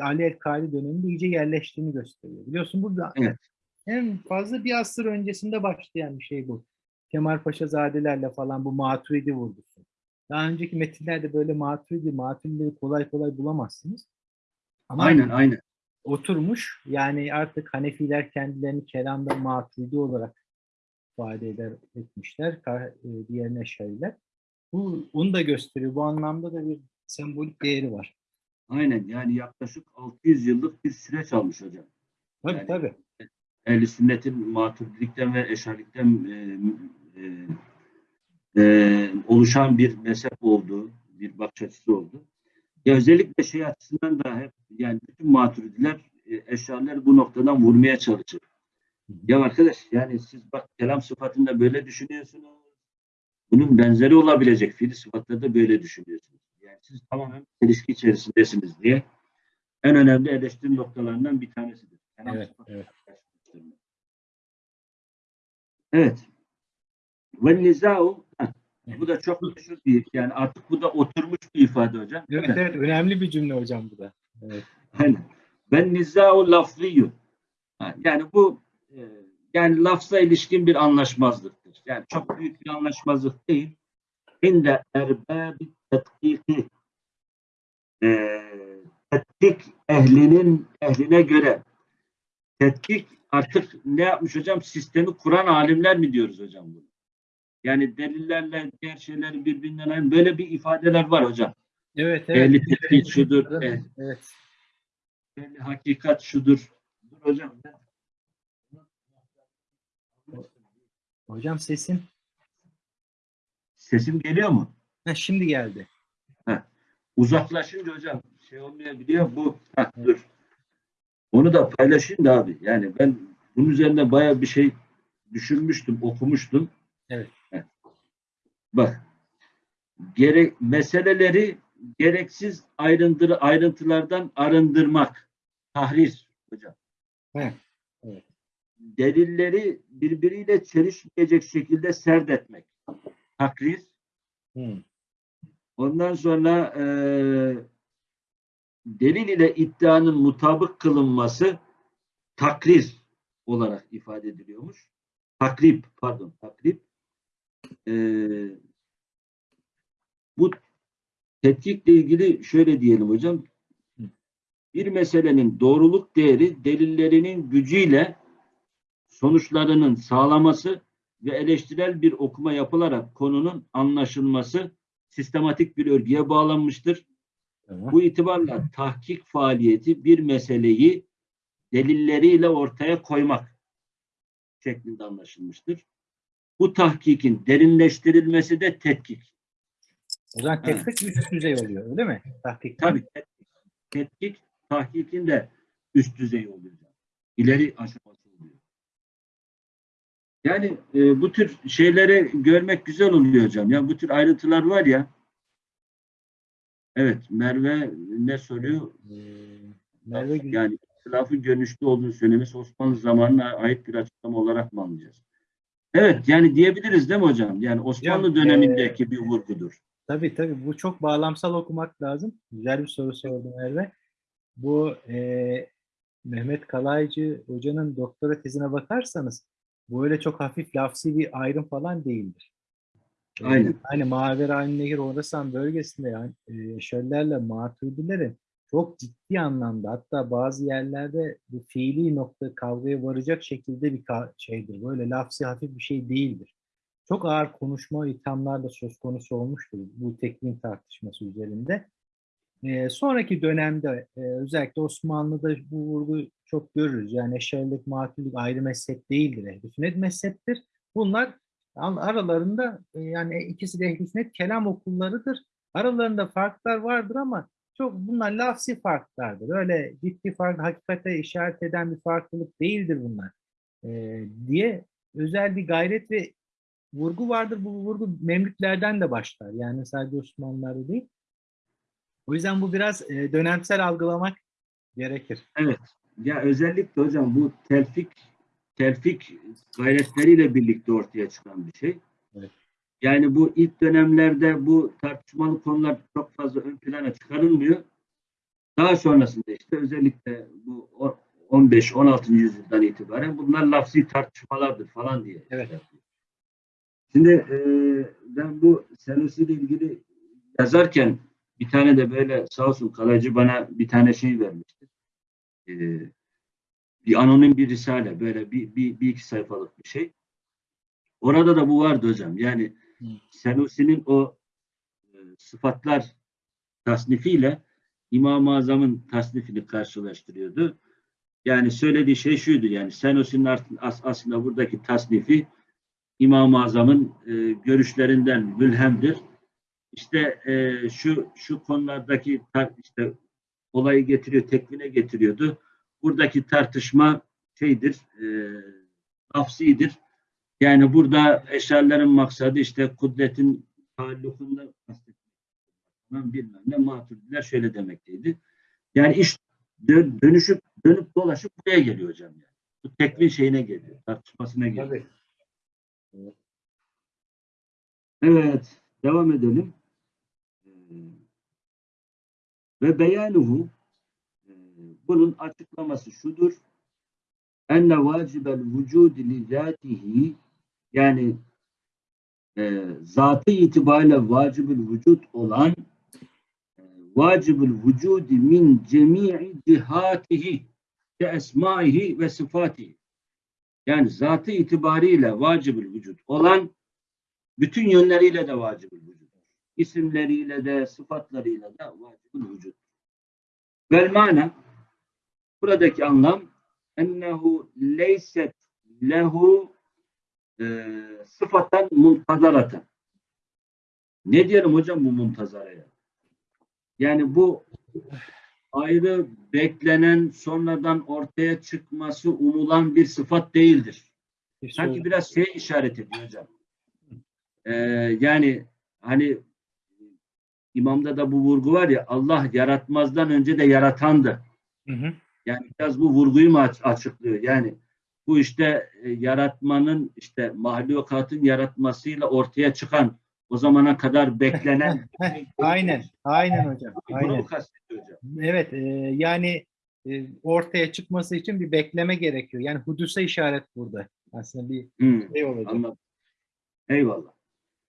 Ali El-Kari döneminde iyice yerleştiğini gösteriyor. Biliyorsun burada Evet. en fazla bir asır öncesinde başlayan bir şey bu. Kemal Paşazadelerle falan bu maturidi vurgusu. Daha önceki metinlerde böyle maturidi, maturidileri kolay kolay bulamazsınız. Ama Aynen aynen. Oturmuş. Yani artık Hanefiler kendilerini kelamda maturidi olarak ifade eder etmişler. E, Diğerine Eşariler. Bu onu da gösteriyor. Bu anlamda da bir sembolik değeri var. Aynen yani yaklaşık 600 yıllık bir süreç almış hocam. Tabii Yani- tabii. Ehl-i sünnetin maturidilikten ve eşarilikten e, e, e, oluşan bir mezhep olduğu, bir bakış açısı oldu. Ya özellikle şey açısından da hep yani bütün maturidiler, e, eşariler bu noktadan vurmaya çalışır. Ya arkadaş yani siz bak kelam sıfatında böyle düşünüyorsunuz. Bunun benzeri olabilecek fiil sıfatlarda da böyle düşünüyorsunuz. Yani siz tamamen çelişki içerisindesiniz diye en önemli eleştiri noktalarından bir tanesidir. Kelam Evet, evet. Evet. Ve nizau bu da çok meşhur bir yani artık bu da oturmuş bir ifade hocam. Evet mi? evet önemli bir cümle hocam bu da. Evet. Aynen. Ben nizau lafziyyu. Ha, Yani bu e, yani lafza ilişkin bir anlaşmazlıktır. Yani çok büyük bir anlaşmazlık değil. İnde erbabi tetkiki e, tetkik ehlinin ehline göre tetkik artık ne yapmış hocam? Sistemi kuran alimler mi diyoruz hocam bunu? Yani delillerle diğer şeyleri birbirinden ayıran böyle bir ifadeler var hocam. Evet evet. Ehli tetkik şudur, Evet. eh- evet. ehli hakikat şudur. Dur hocam. Hocam sesin. Sesim geliyor mu? Ha, şimdi geldi. Uzaklaşınca hocam şey olmayabiliyor. Bu Heh, dur. Onu da paylaşayım da abi. Yani ben bunun üzerine bayağı bir şey düşünmüştüm, okumuştum. Evet. Bak. Gerek meseleleri gereksiz ayrıntı, ayrıntılardan arındırmak. Tahrir hocam. He. Delilleri birbiriyle çelişmeyecek şekilde serdetmek. Takrir. Hı. Ondan sonra e, delil ile iddianın mutabık kılınması takrir olarak ifade ediliyormuş. Takrip, pardon, takrip. E, bu tetkikle ilgili şöyle diyelim hocam. Bir meselenin doğruluk değeri delillerinin gücüyle sonuçlarının sağlaması ve eleştirel bir okuma yapılarak konunun anlaşılması sistematik bir örgüye bağlanmıştır. Bu itibarla tahkik faaliyeti bir meseleyi delilleriyle ortaya koymak şeklinde anlaşılmıştır. Bu tahkikin derinleştirilmesi de tetkik. O zaman tetkik üst düzey oluyor öyle mi? Tahkik. Tabii tetkik, tetkik tahkikin de üst düzey oluyor. İleri aşaması oluyor. Yani e, bu tür şeyleri görmek güzel oluyor hocam. Ya bu tür ayrıntılar var ya Evet, Merve ne soruyor? Ee, Merve Gül- Yani ihtilafın görünüşlü olduğunu söylemesi Osmanlı zamanına ait bir açıklama olarak mı anlayacağız? Evet, yani diyebiliriz değil mi hocam? Yani Osmanlı Hocam, dönemindeki bir vurgudur. Tabii tabii bu çok bağlamsal okumak lazım. Güzel bir soru sordu Merve. Bu e, Mehmet Kalaycı hocanın doktora tezine bakarsanız bu öyle çok hafif lafsi bir ayrım falan değildir. Aynen. Hani Maverayn Nehir Orasan bölgesinde yani e, şöllerle maturidilerin çok ciddi anlamda hatta bazı yerlerde bu fiili nokta kavgaya varacak şekilde bir şeydir. Böyle lafsi hafif bir şey değildir. Çok ağır konuşma ithamlar da söz konusu olmuştur bu teknik tartışması üzerinde. Ee, sonraki dönemde e, özellikle Osmanlı'da bu vurgu çok görürüz. Yani eşarilik, matürlük ayrı mezhep değildir. Ehl-i sünnet mezheptir. Bunlar al- aralarında e, yani ikisi de ehl-i sünnet kelam okullarıdır. Aralarında farklar vardır ama çok bunlar lafsi farklardır. Öyle ciddi fark, hakikate işaret eden bir farklılık değildir bunlar. Ee, diye özel bir gayret ve vurgu vardır. Bu vurgu Memlüklerden de başlar. Yani sadece Osmanlılar'da değil. O yüzden bu biraz e, dönemsel algılamak gerekir. Evet. Ya özellikle hocam bu telfik telfik gayretleriyle birlikte ortaya çıkan bir şey. Evet. Yani bu ilk dönemlerde bu tartışmalı konular çok fazla ön plana çıkarılmıyor. Daha sonrasında işte özellikle bu o- 15-16. yüzyıldan itibaren bunlar lafzi tartışmalardır falan diye. Evet. şey yapıyor. Şimdi e, ben bu Senusi ile ilgili yazarken bir tane de böyle sağ olsun kalaycı bana bir tane şey vermişti. E, bir anonim bir risale böyle bir, bir, bir iki sayfalık bir şey. Orada da bu vardı hocam. Yani Hı. Senusi'nin o e, sıfatlar tasnifiyle İmam-ı Azam'ın tasnifini karşılaştırıyordu. Yani söylediği şey şuydu yani Senusi'nin aslında buradaki tasnifi İmam-ı Azam'ın e, görüşlerinden mülhemdir. İşte e, şu şu konulardaki işte olayı getiriyor, tekvine getiriyordu. Buradaki tartışma şeydir, e, lafzidir. Yani burada eşarların maksadı işte kudretin taallukunda bilmem ne maturidiler şöyle demekteydi. Yani iş dö- dönüşüp dönüp dolaşıp buraya geliyor hocam yani. Bu tekvin şeyine geliyor, tartışmasına geliyor. Evet, devam edelim. Ee, Ve beyanuhu e, bunun açıklaması şudur. Enne vacibel vücudi li zatihi yani e, zatı itibariyle vacibül vücut olan e, vacibül vücudi min cemi'i cihatihi ve esmaihi ve sıfatihi yani zatı itibariyle vacibül vücut olan bütün yönleriyle de vacibül vücut. İsimleriyle de, sıfatlarıyla da vacibül vücut. Vel mana buradaki anlam ennehu leyset lehu e, sıfatan muntazaratan. Ne diyelim hocam bu muntazaraya? Yani bu ayrı beklenen sonradan ortaya çıkması umulan bir sıfat değildir. Sanki biraz şey işaret ediyor hocam. Ee, yani hani imamda da bu vurgu var ya Allah yaratmazdan önce de yaratandı. Hı hı. Yani biraz bu vurguyu mu aç- açıklıyor? Yani bu işte e, yaratmanın işte mahlukatın yaratmasıyla ortaya çıkan o zamana kadar beklenen Heh, aynen, aynen hocam. Aynen. Hocam? Evet, e, yani e, ortaya çıkması için bir bekleme gerekiyor. Yani hudusa işaret burada. Aslında bir Hmm, şey olacak. anladım. Eyvallah.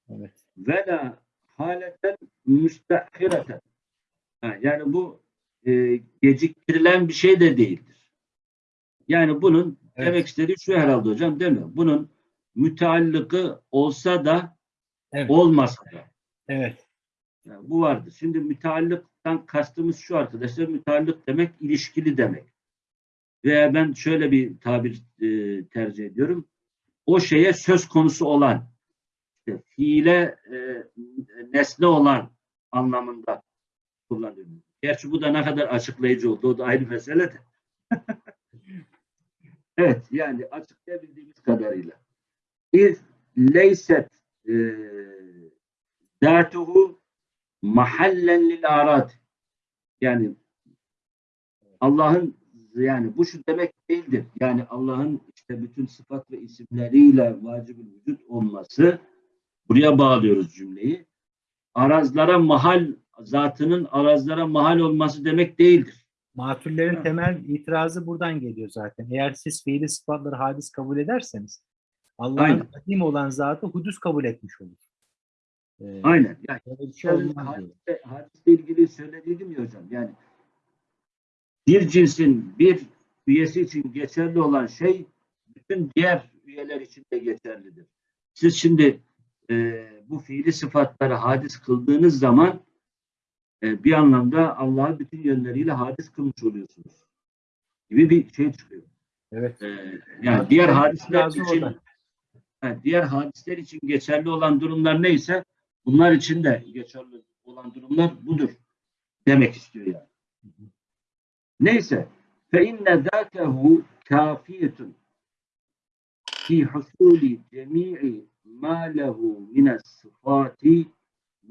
Evet. ve la haleten müstehireten. Ha, yani bu e, geciktirilen bir şey de değildir. Yani bunun Evet. demek istediği şu herhalde hocam değil mi? Bunun müteallıkı olsa da Evet. olmasa da. Evet. Yani bu vardır. Şimdi müteallıktan kastımız şu arkadaşlar. Müteallık demek ilişkili demek. Veya ben şöyle bir tabir e, tercih ediyorum. O şeye söz konusu olan, işte fiile e, nesne olan anlamında kullanıyorum. Gerçi bu da ne kadar açıklayıcı oldu. O da ayrı mesele de. evet yani açıklayabildiğimiz kadarıyla. İz leyset e, datuhu mahallen lil arad. Yani Allah'ın yani bu şu demek değildir. Yani Allah'ın işte bütün sıfat ve isimleriyle vacib vücut olması buraya bağlıyoruz cümleyi. Arazlara mahal zatının arazlara mahal olması demek değildir. Matürlerin Ha. temel itirazı buradan geliyor zaten. Eğer siz fiili sıfatları hadis kabul ederseniz Allah'ın kadim olan zatı hudus kabul etmiş olur. Ee, Aynen. Yani şey hadiste, hadisle ilgili söylediydim ya hocam. Yani bir cinsin bir üyesi için geçerli olan şey bütün diğer üyeler için de geçerlidir. Siz şimdi e, bu fiili sıfatları hadis kıldığınız zaman e, bir anlamda Allah'ı bütün yönleriyle hadis kılmış oluyorsunuz. Gibi bir şey çıkıyor. Evet. E, yani diğer hadisler için. Ha, diğer hadisler için geçerli olan durumlar neyse bunlar için de geçerli olan durumlar budur demek istiyor yani. Neyse fe inne zâtehu kâfiyetun fi husûli cemî'i mâ lehu mines sıfâti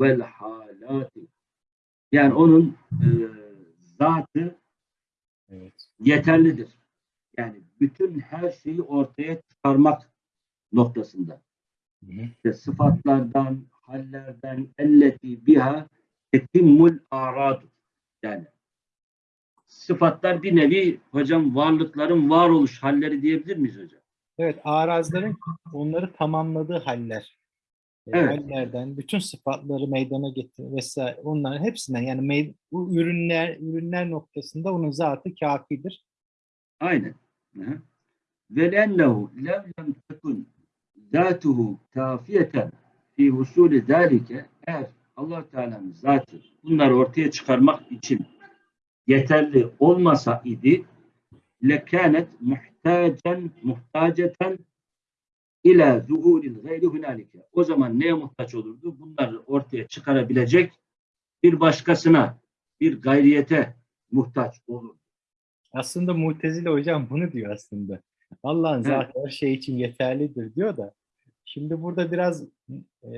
vel hâlâti yani onun e, zatı Evet. yeterlidir. Yani bütün her şeyi ortaya çıkarmak noktasında. Hı hı. İşte sıfatlardan, hallerden, elleti biha etimmul aradu. Yani sıfatlar bir nevi hocam varlıkların varoluş halleri diyebilir miyiz hocam? Evet, arazların onları tamamladığı haller. Evet. Hallerden bütün sıfatları meydana getir vesaire onların hepsinden yani bu ürünler ürünler noktasında onun zatı kafidir. Aynen. Ve lennehu lem lem tekun zatuhu kafiyeten fi husulü zalike eğer allah Teala'nın zatı bunları ortaya çıkarmak için yeterli olmasa idi lekânet muhtacen muhtaceten ila zuhuril gayri hunalike. O zaman neye muhtaç olurdu? Bunları ortaya çıkarabilecek bir başkasına, bir gayriyete muhtaç olur. Aslında Mutezile hocam bunu diyor aslında. Allah'ın Evet. zatı her şey için yeterlidir diyor da. Şimdi burada biraz e,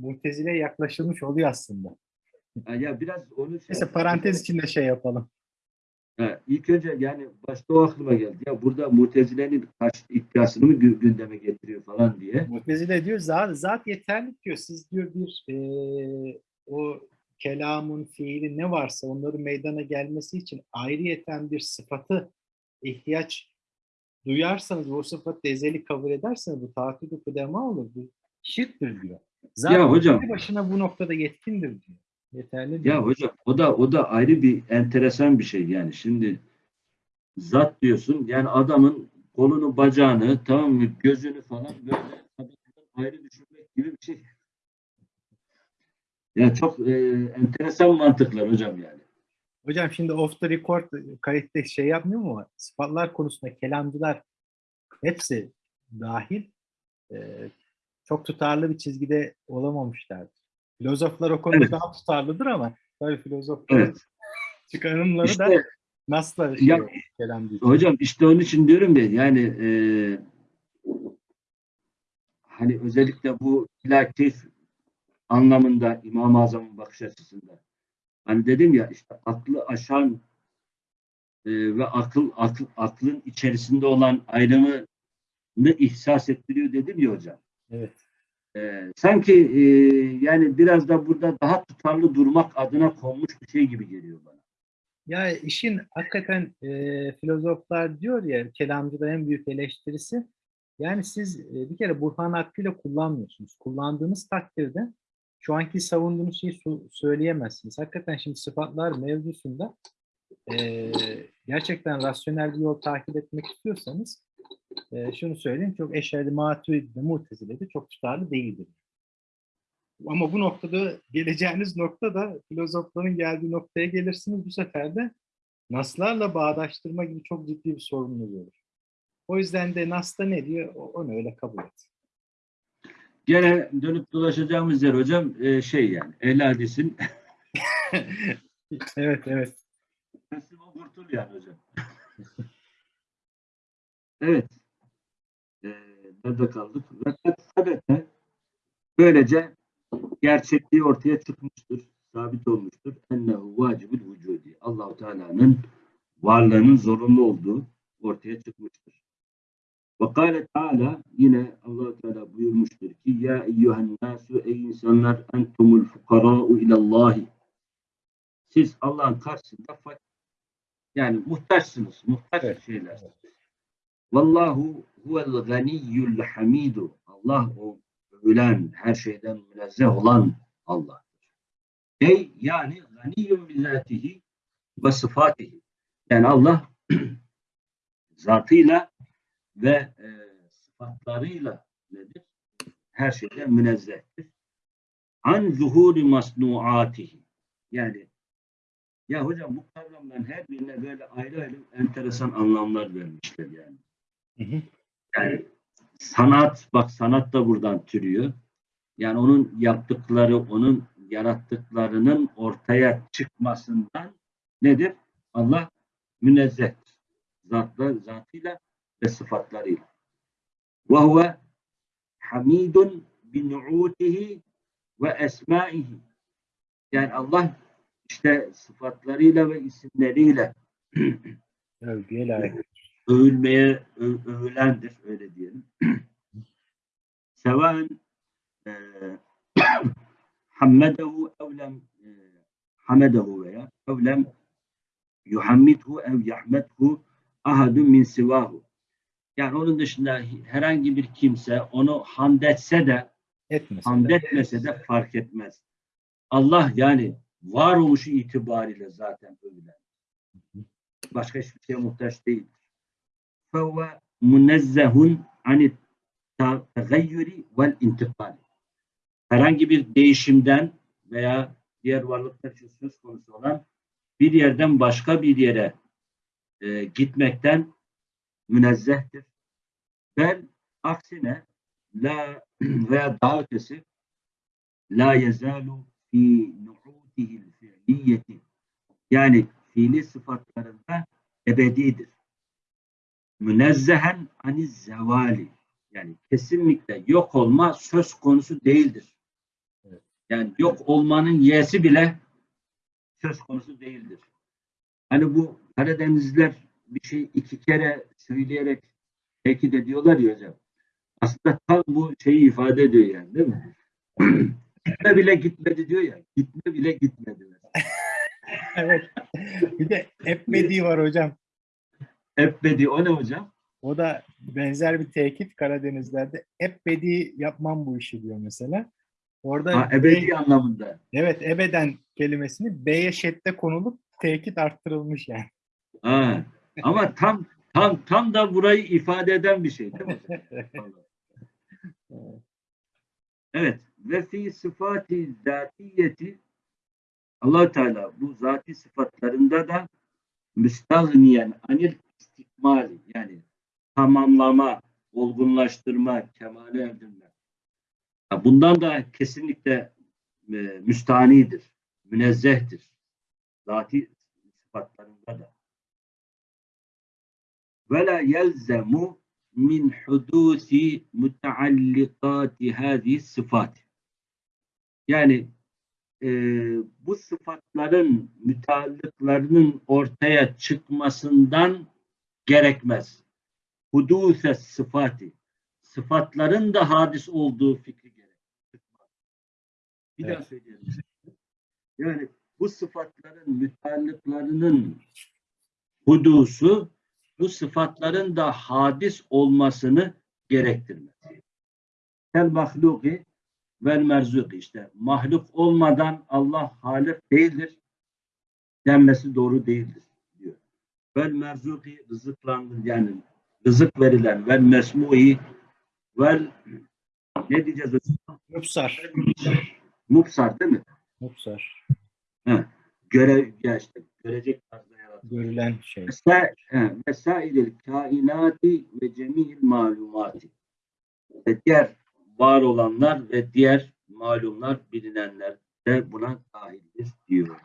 Mutezile'ye yaklaşılmış oluyor aslında. Ya biraz onu şey Neyse parantez içinde şey yapalım. Ha, ilk önce yani başta o aklıma geldi. Ya burada Mutezile'nin karşı iddiasını mı gü- gündeme getiriyor falan diye. Mutezile diyor zat, zat yeterli diyor. Siz diyor bir e, o kelamın, fiili ne varsa onların meydana gelmesi için ayrıyeten bir sıfatı ihtiyaç duyarsanız ve o sıfatı ezeli kabul ederseniz bu tahakküdü kudema olur. Bu şirktir diyor. Zat Ya hocam. başına bu noktada yetkindir diyor. Yeterli diyor. Ya hocam o da o da ayrı bir enteresan bir şey yani. Şimdi zat diyorsun yani adamın kolunu bacağını tamam mı gözünü falan böyle ayrı düşürmek gibi bir şey. Ya çok e, enteresan mantıklar hocam yani. Hocam şimdi off the record kayıtta şey yapmıyor mu? Sıfatlar konusunda kelamcılar hepsi dahil e, çok tutarlı bir çizgide olamamışlardır. Filozoflar o konuda Evet. daha tutarlıdır ama tabii filozofların Evet. çıkarımları da İşte nasıl şey Ya- kelamcı. Hocam işte onun için diyorum ya yani e, hani özellikle bu ilakif anlamında İmam-ı Azam'ın bakış açısında hani dedim ya işte aklı aşan e, ve akıl, akıl aklın içerisinde olan ayrımını ihsas ettiriyor dedim ya hocam. Evet. E, sanki e, yani biraz da burada daha tutarlı durmak adına konmuş bir şey gibi geliyor bana. Ya işin hakikaten e, filozoflar diyor ya kelamcıda en büyük eleştirisi yani siz e, bir kere Burhan hakkıyla kullanmıyorsunuz. Kullandığınız takdirde şu anki savunduğunuz şeyi söyleyemezsiniz. Hakikaten şimdi sıfatlar mevzusunda e, gerçekten rasyonel bir yol takip etmek istiyorsanız e, şunu söyleyeyim çok eşerli maturidi mutezilede çok tutarlı değildir. Ama bu noktada geleceğiniz nokta da filozofların geldiği noktaya gelirsiniz. Bu sefer de naslarla bağdaştırma gibi çok ciddi bir sorununuz olur. O yüzden de Nas'ta ne diyor? Onu öyle kabul et. Gene dönüp dolaşacağımız yer hocam e, şey yani ehl hadisin evet, evet. teslim kurtul yani hocam. evet. E, nerede kaldık? Sadece böylece gerçekliği ortaya çıkmıştır. sabit olmuştur. Ennehu vacibül vücudi. Allahu Teala'nın varlığının zorunlu olduğu ortaya çıkmıştır. Ve kâle Teala yine allah Teala buyurmuştur ki Ya eyyühen nasu ey insanlar entumul fukarâ'u ilallahi Siz Allah'ın karşısında fakir yani muhtaçsınız. Muhtaç Evet. şeyler. Vallahu huvel ganiyyul hamidu. Allah o övülen, her şeyden münezzeh olan Allah. Ey yani ganiyyun bizatihi ve sıfatihi. Yani Allah zatıyla ve e, sıfatlarıyla nedir? Her şeyden münezzehtir. An zuhuri masnuatihi. Yani ya hocam bu kavramların her birine böyle ayrı ayrı enteresan anlamlar vermişler yani. Hı hı. Yani sanat, bak sanat da buradan türüyor. Yani onun yaptıkları, onun yarattıklarının ortaya çıkmasından nedir? Allah münezzehtir. Zatla, zatıyla ve sıfatlarıyla. Ve huve hamidun bi nu'utihi ve esmaihi. Yani Allah işte sıfatlarıyla ve isimleriyle Övgüye layık. övülmeye övülendir öyle diyelim. Seven e, hammedehu evlem e, hamedehu veya evlem yuhammidhu ev yahmedhu ahadun min sivahu. Yani onun dışında herhangi bir kimse onu hamd etse de Etmesin. hamd de. etmese de fark etmez. Allah yani varoluşu itibariyle zaten övülen. Başka hiçbir şeye muhtaç değil. فَهُوَ مُنَزَّهٌ عَنِ التَغَيُّرِ وَالْاِنْتِقَالِ Herhangi bir değişimden veya diğer varlıklar için söz konusu olan bir yerden başka bir yere e, gitmekten münezzehtir. Bel aksine la veya daha ötesi la yezalu fi nu'utihil fi'liyeti yani fiili sıfatlarında ebedidir. Münezzehen aniz zevali yani kesinlikle yok olma söz konusu değildir. Evet. Yani yok olmanın y'si bile söz konusu değildir. Hani bu Karadenizliler bir şey iki kere söyleyerek tekit ediyorlar ya hocam. Aslında tam bu şeyi ifade ediyor yani değil mi? gitme bile gitmedi diyor ya. Gitme bile gitmedi. Evet. Bir de Ebmedi var hocam. Ebedi o ne hocam? O da benzer bir tekit Karadenizlerde. Ebedi yapmam bu işi diyor mesela. Orada Ha, ebedi anlamında. evet ebeden kelimesini B'ye şedde konulup tekit arttırılmış yani. Ha. Ama tam tam tam da burayı ifade eden bir şey değil mi? Evet. Ve fi sıfati zatiyeti allah Teala bu zati sıfatlarında da müstahniyen anil istikmali yani tamamlama, olgunlaştırma, kemale erdirme. Bundan da kesinlikle e, müstahnidir, münezzehtir. Zati sıfatlarında da. Ve la yelzemu min hudusi müteallikati hâzihi sıfat. Yani e, bu sıfatların müteallıklarının ortaya çıkmasından gerekmez. Hudûse sıfati. Sıfatların da hadis olduğu fikri gerek. Bir daha Evet. söyleyelim. Yani bu sıfatların müteallıklarının hudusu bu sıfatların da hadis olmasını gerektirmez. Kel mahluki vel merzuki işte mahluk olmadan Allah halik değildir denmesi doğru değildir diyor. Vel merzuki rızıklandır yani rızık verilen vel mesmui vel ne diyeceğiz hocam? Mupsar. Mupsar değil mi? Mupsar. Göre, ya işte görecek tarzda. Görülen şey. Vesa- he, vesailil kainati ve cemil malumati. Ve diğer var olanlar ve diğer malumlar bilinenler de buna dahildir diyor.